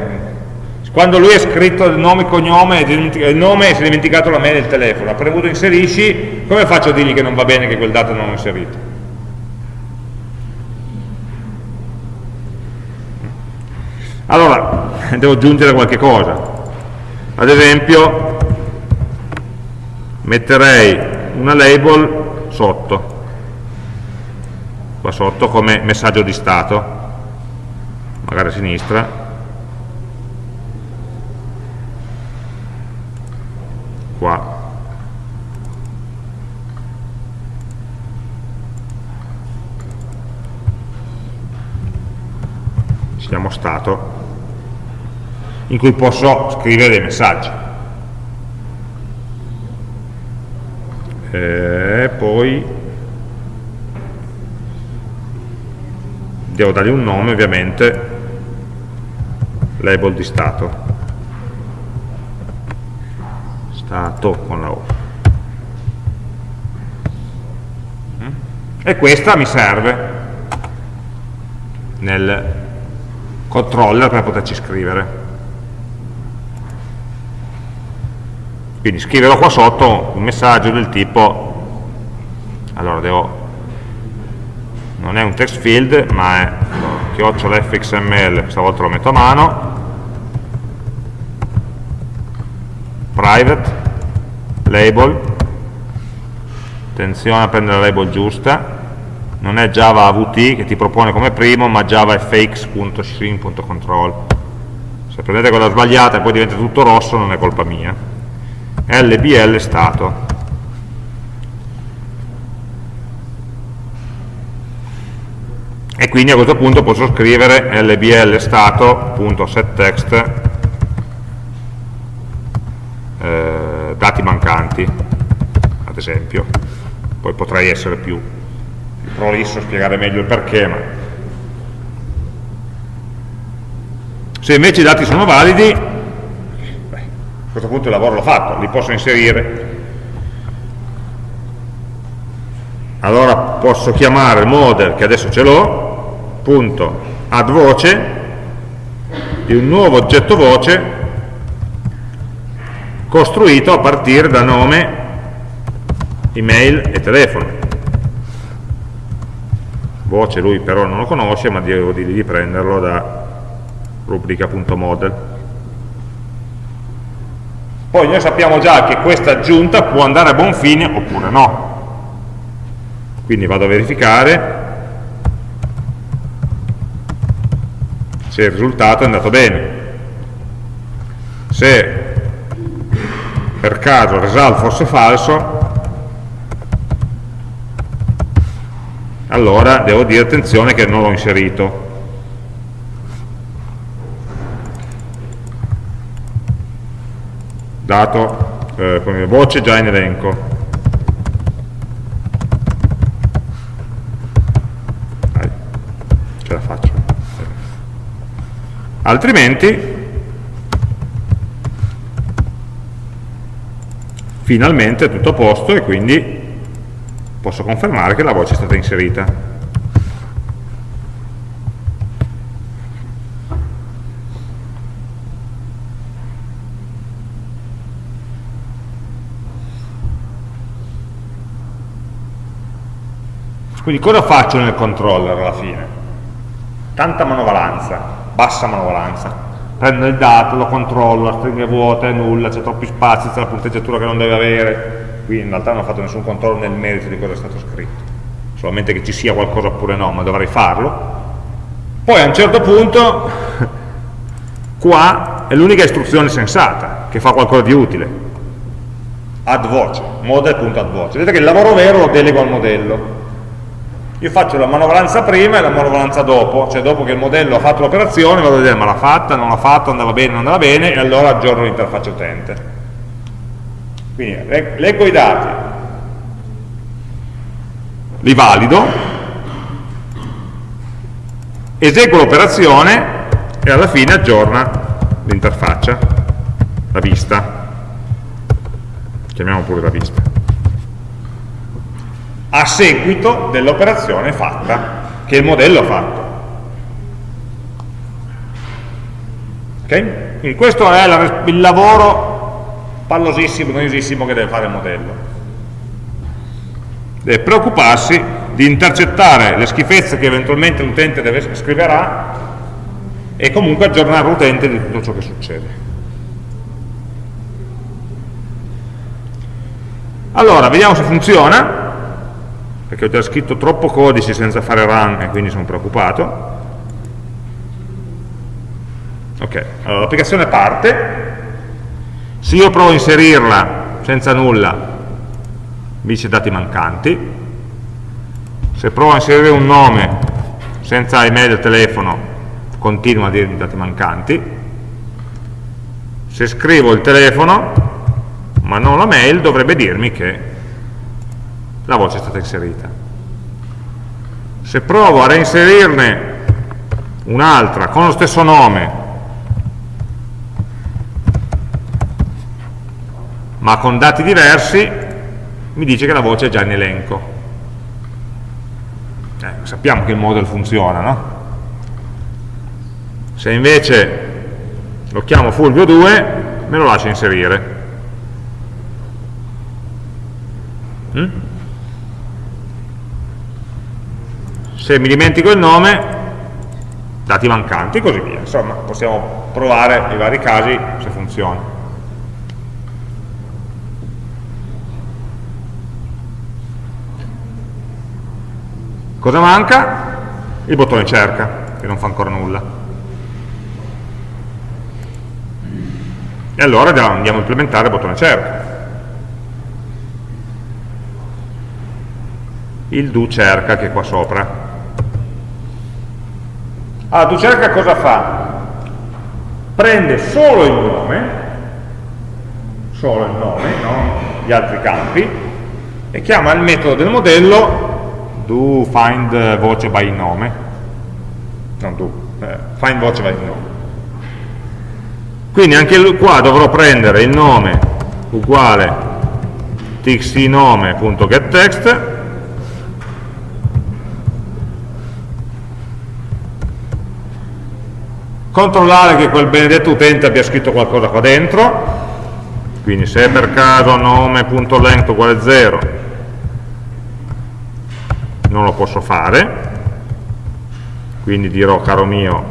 quando lui ha scritto il nome e cognome, il nome e si è dimenticato la mail e il telefono, ha premuto inserisci, come faccio a dirgli che non va bene che quel dato non l'ho inserito? Allora, devo aggiungere qualche cosa. Ad esempio, metterei una label sotto, qua sotto come messaggio di stato, magari a sinistra, qua. Ci chiamo stato in cui posso scrivere dei messaggi. E poi devo dargli un nome ovviamente, label di stato, stato con la O. E questa mi serve nel controller per poterci scrivere. Quindi scriverò qua sotto un messaggio del tipo, allora devo, non è un text field, ma è chiocciola fxml, stavolta lo metto a mano, private, label, attenzione a prendere la label giusta, non è java avt che ti propone come primo, ma java fx.string.control. Se prendete quella sbagliata e poi diventa tutto rosso, non è colpa mia lbl stato. E quindi a questo punto posso scrivere lbl stato.setText eh, dati mancanti ad esempio. Poi potrei essere più, prolisso a spiegare meglio il perché ma se invece i dati sono validi a questo punto il lavoro l'ho fatto, li posso inserire. Allora posso chiamare model, che adesso ce l'ho, punto add voce, di un nuovo oggetto voce costruito a partire da nome, email e telefono. Voce lui però non lo conosce, ma devo dirgli di prenderlo da rubrica.model. Poi noi sappiamo già che questa aggiunta può andare a buon fine oppure no. Quindi vado a verificare se il risultato è andato bene. Se per caso il result fosse falso, allora devo dire attenzione che non l'ho inserito. Dato eh, voce già in elenco. Dai, ce la faccio. Altrimenti, finalmente è tutto a posto e quindi posso confermare che la voce è stata inserita. Quindi cosa faccio nel controller alla fine? Tanta manovalanza, bassa manovalanza. Prendo il dato, lo controllo, la stringa è vuota, è nulla, c'è troppi spazi, c'è la punteggiatura che non deve avere. Qui in realtà non ho fatto nessun controllo nel merito di cosa è stato scritto. Solamente che ci sia qualcosa oppure no, ma dovrei farlo. Poi a un certo punto, *laughs* qua è l'unica istruzione sensata, che fa qualcosa di utile. Add voce, model.add Vedete che il lavoro vero lo delego al modello io faccio la manovalanza prima e la manovalanza dopo, cioè dopo che il modello ha fatto l'operazione vado a vedere ma l'ha fatta, non l'ha fatta, andava bene, non andava bene e allora aggiorno l'interfaccia utente. Quindi leggo i dati, li valido, eseguo l'operazione e alla fine aggiorna l'interfaccia, la vista, chiamiamo pure la vista a seguito dell'operazione fatta, che il modello ha fatto. Okay? Quindi questo è il lavoro pallosissimo, noiosissimo che deve fare il modello. Deve preoccuparsi di intercettare le schifezze che eventualmente l'utente scriverà e comunque aggiornare l'utente di tutto ciò che succede. Allora, vediamo se funziona perché ho già scritto troppo codice senza fare run e quindi sono preoccupato. Ok, allora l'applicazione parte, se io provo a inserirla senza nulla, mi dice dati mancanti, se provo a inserire un nome senza email e telefono, continua a dirmi dati mancanti, se scrivo il telefono, ma non la mail, dovrebbe dirmi che la voce è stata inserita. Se provo a reinserirne un'altra con lo stesso nome, ma con dati diversi, mi dice che la voce è già in elenco. Eh, sappiamo che il model funziona, no? Se invece lo chiamo Fulvio 2, me lo lascia inserire. Mm? Se mi dimentico il nome dati mancanti e così via. Insomma possiamo provare i vari casi se funziona. Cosa manca? il bottone cerca che non fa ancora nulla. E allora andiamo a implementare il bottone cerca. Il do cerca che è qua sopra allora, tu cerca cosa fa? Prende solo il nome, solo il nome, non gli altri campi, e chiama il metodo del modello do find voce by nome, non do, eh, find voce by nome. Quindi anche qua dovrò prendere il nome uguale txtnome.getText controllare che quel benedetto utente abbia scritto qualcosa qua dentro. Quindi se per caso nome.length uguale 0 non lo posso fare. Quindi dirò caro mio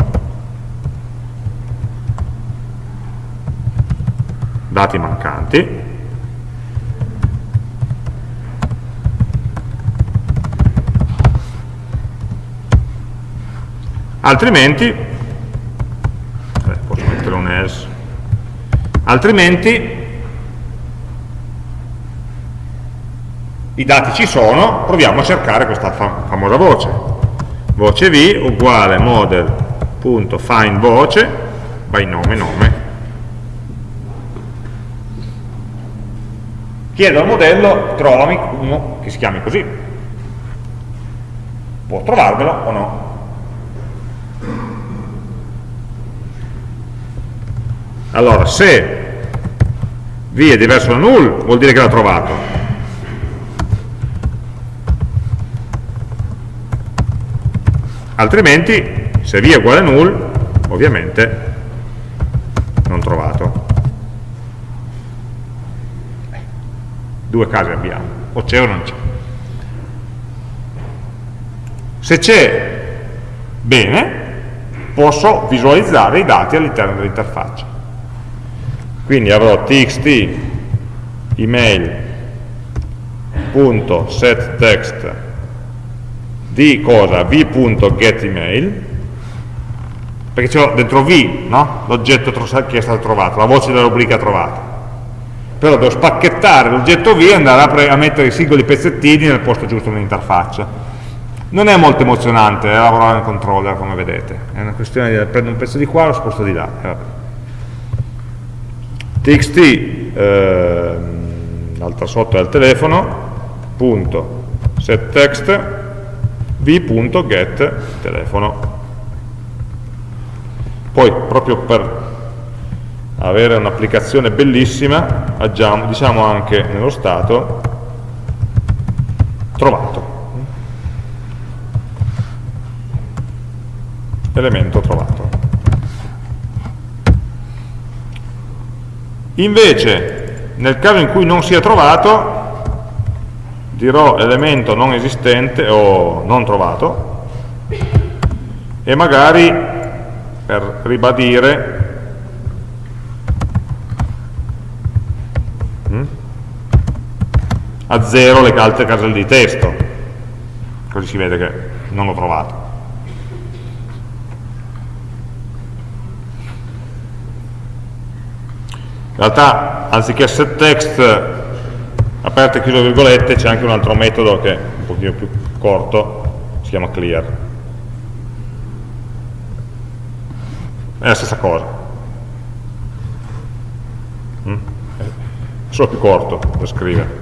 dati mancanti. Altrimenti mettere un else altrimenti i dati ci sono proviamo a cercare questa fam famosa voce. Voce v uguale model.find voce by nome nome. Chiedo al modello trovami uno che si chiami così. Può trovarvelo o no allora se v è diverso da null vuol dire che l'ha trovato. Altrimenti se v è uguale a null ovviamente non trovato. Due casi abbiamo o c'è o non c'è. Se c'è bene posso visualizzare i dati all'interno dell'interfaccia quindi avrò txt email.setText di cosa? v.getEmail perché c'è dentro v no? l'oggetto che è stato trovato, la voce della rubrica trovata. Però devo spacchettare l'oggetto v e andare a, a, mettere i singoli pezzettini nel posto giusto nell'interfaccia. Non è molto emozionante eh, lavorare nel controller come vedete. È una questione di prendo un pezzo di qua e lo sposto di là eh, txt eh, l'altra sotto è il telefono punto setText v.get telefono. Poi proprio per avere un'applicazione bellissima aggiamo, diciamo anche nello stato trovato. Elemento trovato invece nel caso in cui non sia trovato dirò elemento non esistente o non trovato e magari per ribadire hm, a zero le altre caselle di testo. Così si vede che non l'ho trovato in realtà anziché set text aperte e chiuse virgolette c'è anche un altro metodo che è un pochino più corto si chiama clear. È la stessa cosa. Mm? solo più corto da scrivere.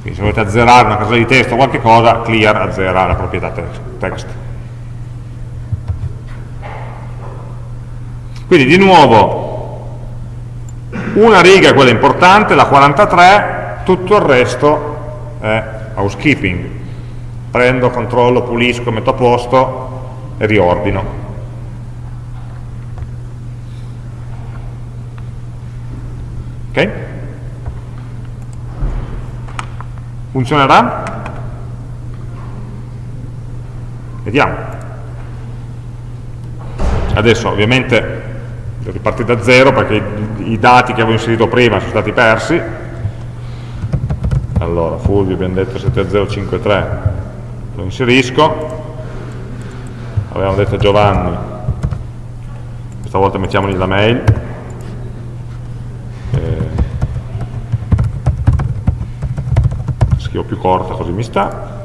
Quindi se volete azzerare una casella di testo o qualche cosa clear azzera la proprietà text quindi di nuovo una riga è quella importante, la 43, tutto il resto è housekeeping. Prendo, controllo, pulisco, metto a posto e riordino. Ok? Funzionerà? Vediamo. Adesso ovviamente ripartire da zero perché i, i dati che avevo inserito prima sono stati persi. Allora Fulvio abbiamo detto 7053 lo inserisco. Avevamo detto Giovanni questa volta mettiamogli la mail. Eh, scrivo più corta così mi sta.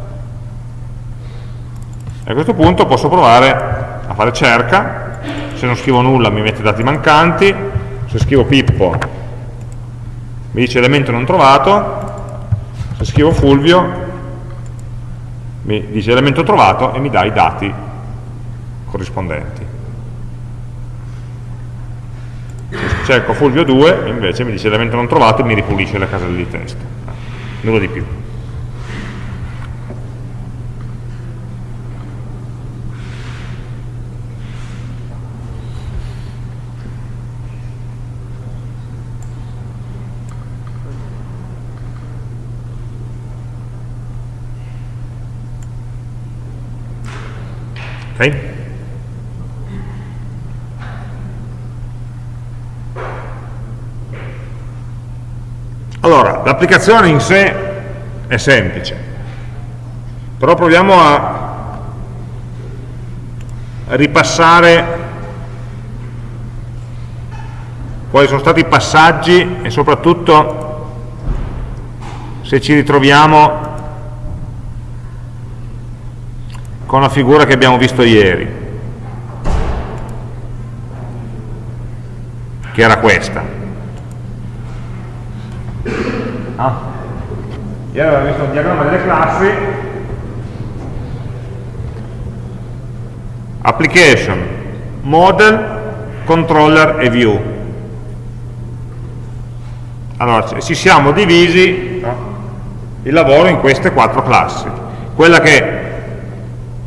E a questo punto posso provare a fare cerca se non scrivo nulla mi mette dati mancanti, se scrivo Pippo mi dice elemento non trovato, se scrivo Fulvio mi dice elemento trovato e mi dà i dati corrispondenti. Se cerco Fulvio 2 invece mi dice elemento non trovato e mi ripulisce le caselle di testo. Nulla di più. Ok? Allora, l'applicazione in sé è semplice, però proviamo a ripassare quali sono stati i passaggi e soprattutto se ci ritroviamo con la figura che abbiamo visto ieri, che era questa. Ah. Ieri avevamo visto un diagramma delle classi, application, model, controller e view. Allora, ci siamo divisi no, il lavoro in queste quattro classi. Quella che,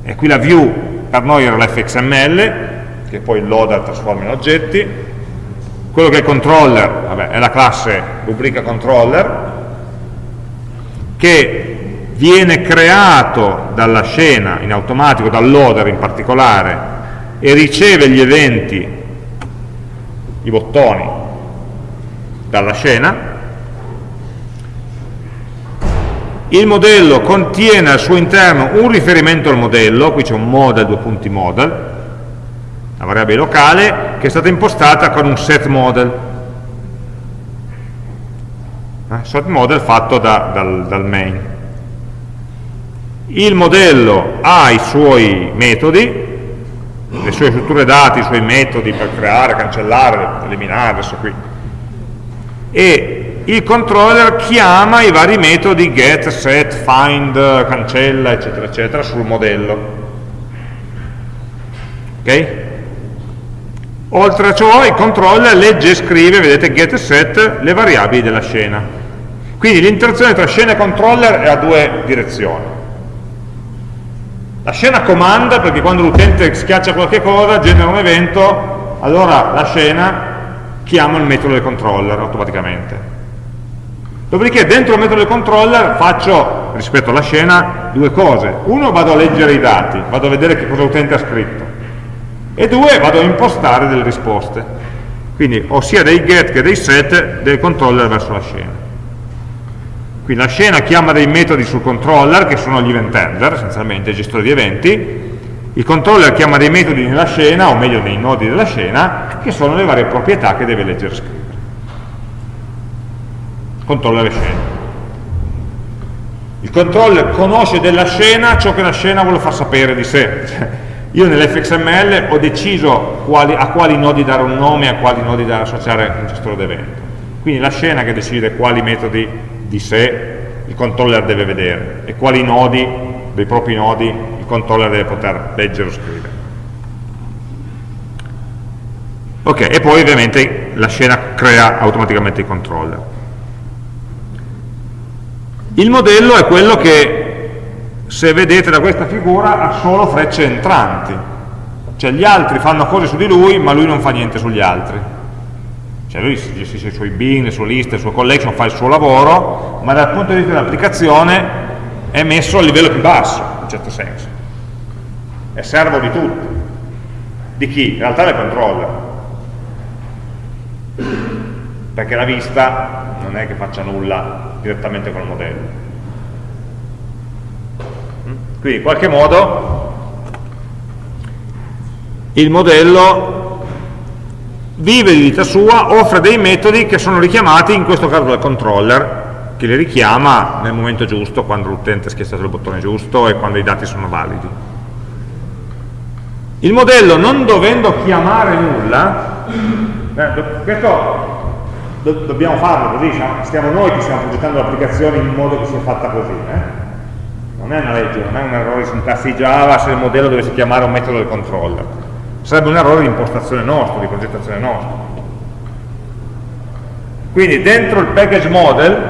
e qui la view per noi era l'fxml, che poi il loader trasforma in oggetti, quello che è il controller, vabbè, è la classe rubrica controller, che viene creato dalla scena in automatico, dal loader in particolare, e riceve gli eventi, i bottoni, dalla scena. Il modello contiene al suo interno un riferimento al modello, qui c'è un model, due punti model, una variabile locale, che è stata impostata con un set model. Eh, set model fatto da, dal, dal main. Il modello ha i suoi metodi, le sue strutture dati, i suoi metodi per creare, cancellare, eliminare, adesso qui. E il controller chiama i vari metodi get, set, find, cancella, eccetera, eccetera, sul modello. Ok? Oltre a ciò il controller legge e scrive, vedete, get e set, le variabili della scena. Quindi l'interazione tra scena e controller è a due direzioni la scena comanda perché quando l'utente schiaccia qualche cosa, genera un evento, allora la scena chiama il metodo del controller automaticamente. Dopodiché dentro il metodo del controller faccio, rispetto alla scena, due cose. Uno, vado a leggere i dati, vado a vedere che cosa l'utente ha scritto. E due, vado a impostare delle risposte. Quindi ho sia dei get che dei set del controller verso la scena. Quindi la scena chiama dei metodi sul controller, che sono gli event handler, essenzialmente, gestori di eventi, il controller chiama dei metodi nella scena, o meglio nei nodi della scena, che sono le varie proprietà che deve leggere e scrivere. Controller e scena. Il controller conosce della scena ciò che la scena vuole far sapere di sé. *laughs* Io nell'fxml ho deciso quali, a quali nodi dare un nome e a quali nodi da associare un gestore d'evento. Quindi la scena che decide quali metodi di sé il controller deve vedere e quali nodi dei propri nodi il controller deve poter leggere o scrivere. Ok, e poi ovviamente la scena crea automaticamente il controller. Il modello è quello che, se vedete da questa figura, ha solo frecce entranti. Cioè gli altri fanno cose su di lui, ma lui non fa niente sugli altri cioè lui gestisce i suoi bin, le sue liste, le sue collection, fa il suo lavoro, ma dal punto di vista dell'applicazione è messo a livello più basso, in un certo senso. È servo di tutti. Di chi? In realtà del controller. Perché la vista non è che faccia nulla direttamente col modello. Quindi in qualche modo il modello vive di vita sua, offre dei metodi che sono richiamati in questo caso dal controller, che li richiama nel momento giusto, quando l'utente ha schiacciato il bottone giusto e quando i dati sono validi. Il modello non dovendo chiamare nulla, eh, questo do, dobbiamo farlo così, stiamo noi che stiamo progettando l'applicazione in modo che sia fatta così. Eh? Non è una legge, non è un errore di sintassi Java se il modello dovesse chiamare un metodo del controller sarebbe un errore di impostazione nostro, di progettazione nostra. Quindi dentro il package model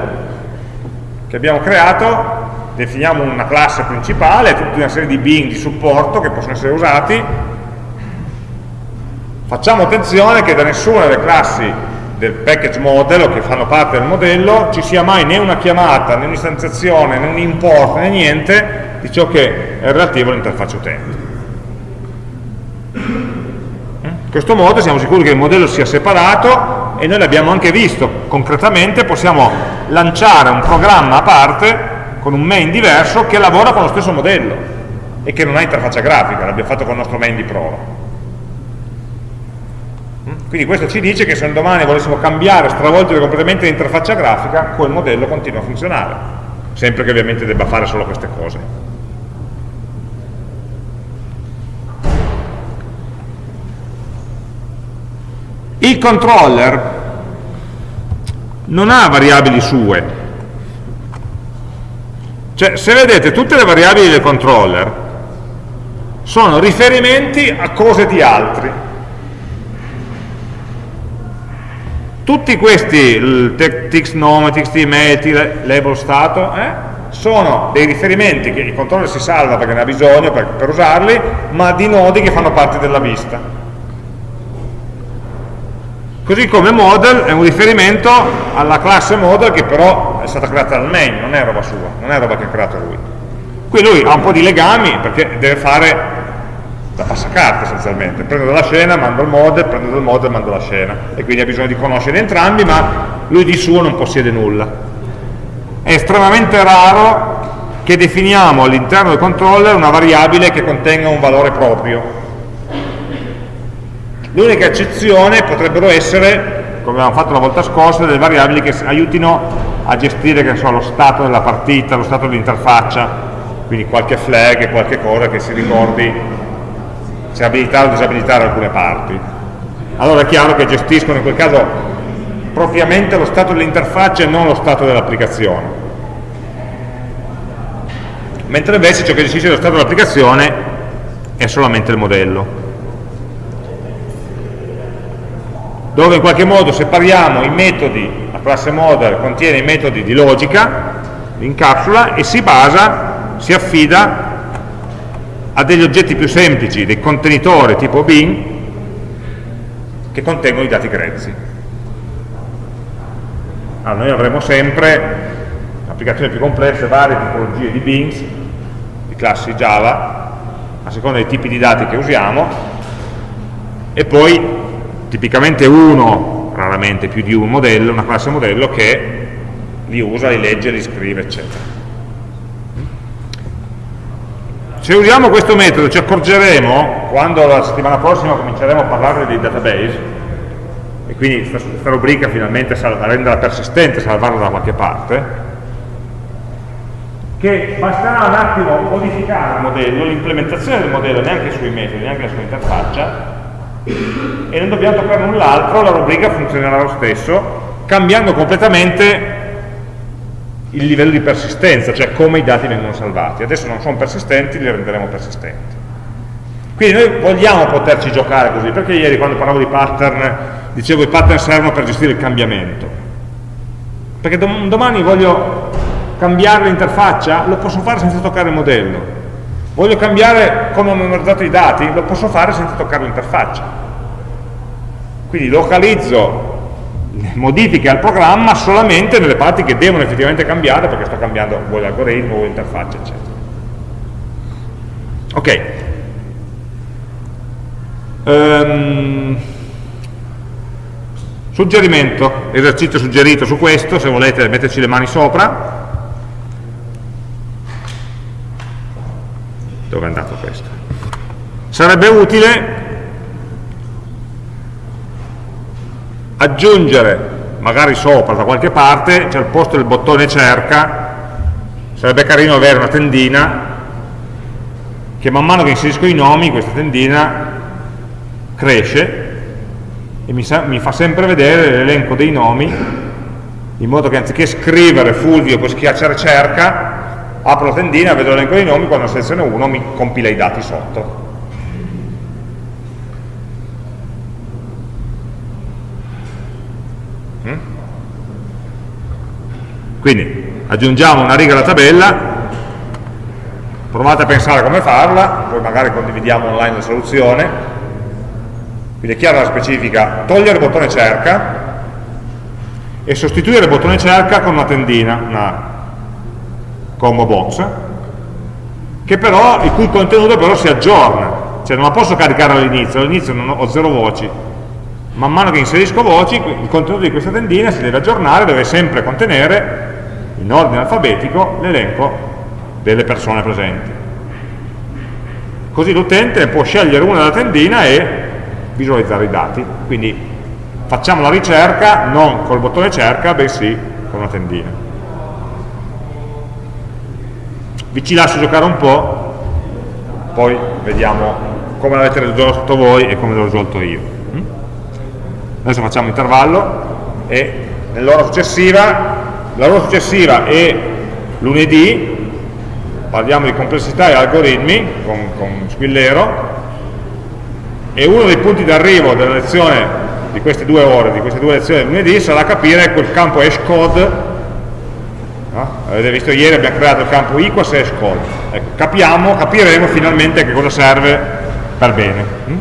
che abbiamo creato definiamo una classe principale, tutta una serie di bin di supporto che possono essere usati, facciamo attenzione che da nessuna delle classi del package model o che fanno parte del modello ci sia mai né una chiamata, né un'istanziazione, né un import, né niente di ciò che è relativo all'interfaccia utente. In questo modo siamo sicuri che il modello sia separato e noi l'abbiamo anche visto concretamente, possiamo lanciare un programma a parte con un main diverso che lavora con lo stesso modello e che non ha interfaccia grafica, l'abbiamo fatto con il nostro main di prova. Quindi questo ci dice che se un domani volessimo cambiare, stravolgere completamente l'interfaccia grafica, quel modello continua a funzionare, sempre che ovviamente debba fare solo queste cose. Il controller non ha variabili sue, Cioè, se vedete, tutte le variabili del controller sono riferimenti a cose di altri. Tutti questi, text nome, text email, label stato, eh, sono dei riferimenti che il controller si salva perché ne ha bisogno per, per usarli, ma di nodi che fanno parte della vista. Così come model è un riferimento alla classe model che però è stata creata dal main, non è roba sua, non è roba che ha creato lui. Qui lui ha un po' di legami perché deve fare da passacarte essenzialmente, prendo dalla scena, mando il model, prendo dal model, mando la scena e quindi ha bisogno di conoscere entrambi ma lui di suo non possiede nulla. È estremamente raro che definiamo all'interno del controller una variabile che contenga un valore proprio. L'unica eccezione potrebbero essere, come abbiamo fatto la volta scorsa, delle variabili che aiutino a gestire so, lo stato della partita, lo stato dell'interfaccia, quindi qualche flag, qualche cosa che si ricordi se abilitare o disabilitare alcune parti. Allora è chiaro che gestiscono in quel caso propriamente lo stato dell'interfaccia e non lo stato dell'applicazione. Mentre invece ciò che gestisce lo stato dell'applicazione è solamente il modello. Dove in qualche modo separiamo i metodi la classe model contiene i metodi di logica, incapsula e si basa, si affida a degli oggetti più semplici, dei contenitori tipo bin, che contengono i dati grezzi. Allora, noi avremo sempre applicazioni più complesse, varie tipologie di bins, di classi Java, a seconda dei tipi di dati che usiamo, e poi tipicamente uno raramente più di un modello, una classe modello che li usa, li legge, li scrive, eccetera. Se usiamo questo metodo ci accorgeremo, quando la settimana prossima cominceremo a parlare di database, e quindi questa rubrica finalmente a renderla persistente, salvarla da qualche parte, che basterà un attimo modificare il modello, l'implementazione del modello, neanche sui metodi, neanche la interfaccia, e non dobbiamo toccare null'altro, la rubrica funzionerà lo stesso, cambiando completamente il livello di persistenza, cioè come i dati vengono salvati. Adesso non sono persistenti, li renderemo persistenti. Quindi noi vogliamo poterci giocare così, perché ieri quando parlavo di pattern, dicevo i pattern servono per gestire il cambiamento. Perché domani voglio cambiare l'interfaccia, lo posso fare senza toccare il modello Voglio cambiare come ho memorizzato i dati? Lo posso fare senza toccare l'interfaccia. Quindi localizzo modifiche al programma solamente nelle parti che devono effettivamente cambiare perché sto cambiando vuoi l'algoritmo, vuoi l'interfaccia, eccetera. Ok. Um, suggerimento, esercizio suggerito su questo, se volete metterci le mani sopra. dove è andato questo sarebbe utile aggiungere magari sopra da qualche parte cioè al posto del bottone cerca sarebbe carino avere una tendina che man mano che inserisco i nomi questa tendina cresce e mi, mi fa sempre vedere l'elenco dei nomi in modo che anziché scrivere Fulvio poi schiacciare cerca apro la tendina, vedo l'elenco dei nomi, quando seleziono uno mi compila i dati sotto. Quindi aggiungiamo una riga alla tabella, provate a pensare come farla, poi magari condividiamo online la soluzione, quindi è chiara la specifica, togliere il bottone cerca e sostituire il bottone cerca con una tendina, una combo box, che però, il cui contenuto però si aggiorna, cioè non la posso caricare all'inizio, all'inizio ho zero voci, man mano che inserisco voci, il contenuto di questa tendina si deve aggiornare, deve sempre contenere, in ordine alfabetico, l'elenco delle persone presenti. Così l'utente può scegliere una della tendina e visualizzare i dati. Quindi facciamo la ricerca non col bottone cerca, bensì con una tendina vi ci lascio giocare un po' poi vediamo come l'avete risolto voi e come l'ho risolto io mm? adesso facciamo intervallo e nell'ora successiva l'ora successiva è lunedì parliamo di complessità e algoritmi con, con Squillero e uno dei punti d'arrivo della lezione di queste due ore, di queste due lezioni del lunedì sarà capire quel campo hashcode no? avete visto ieri abbiamo creato il campo equals hashcode ecco, capiamo, capiremo finalmente che cosa serve per bene hm?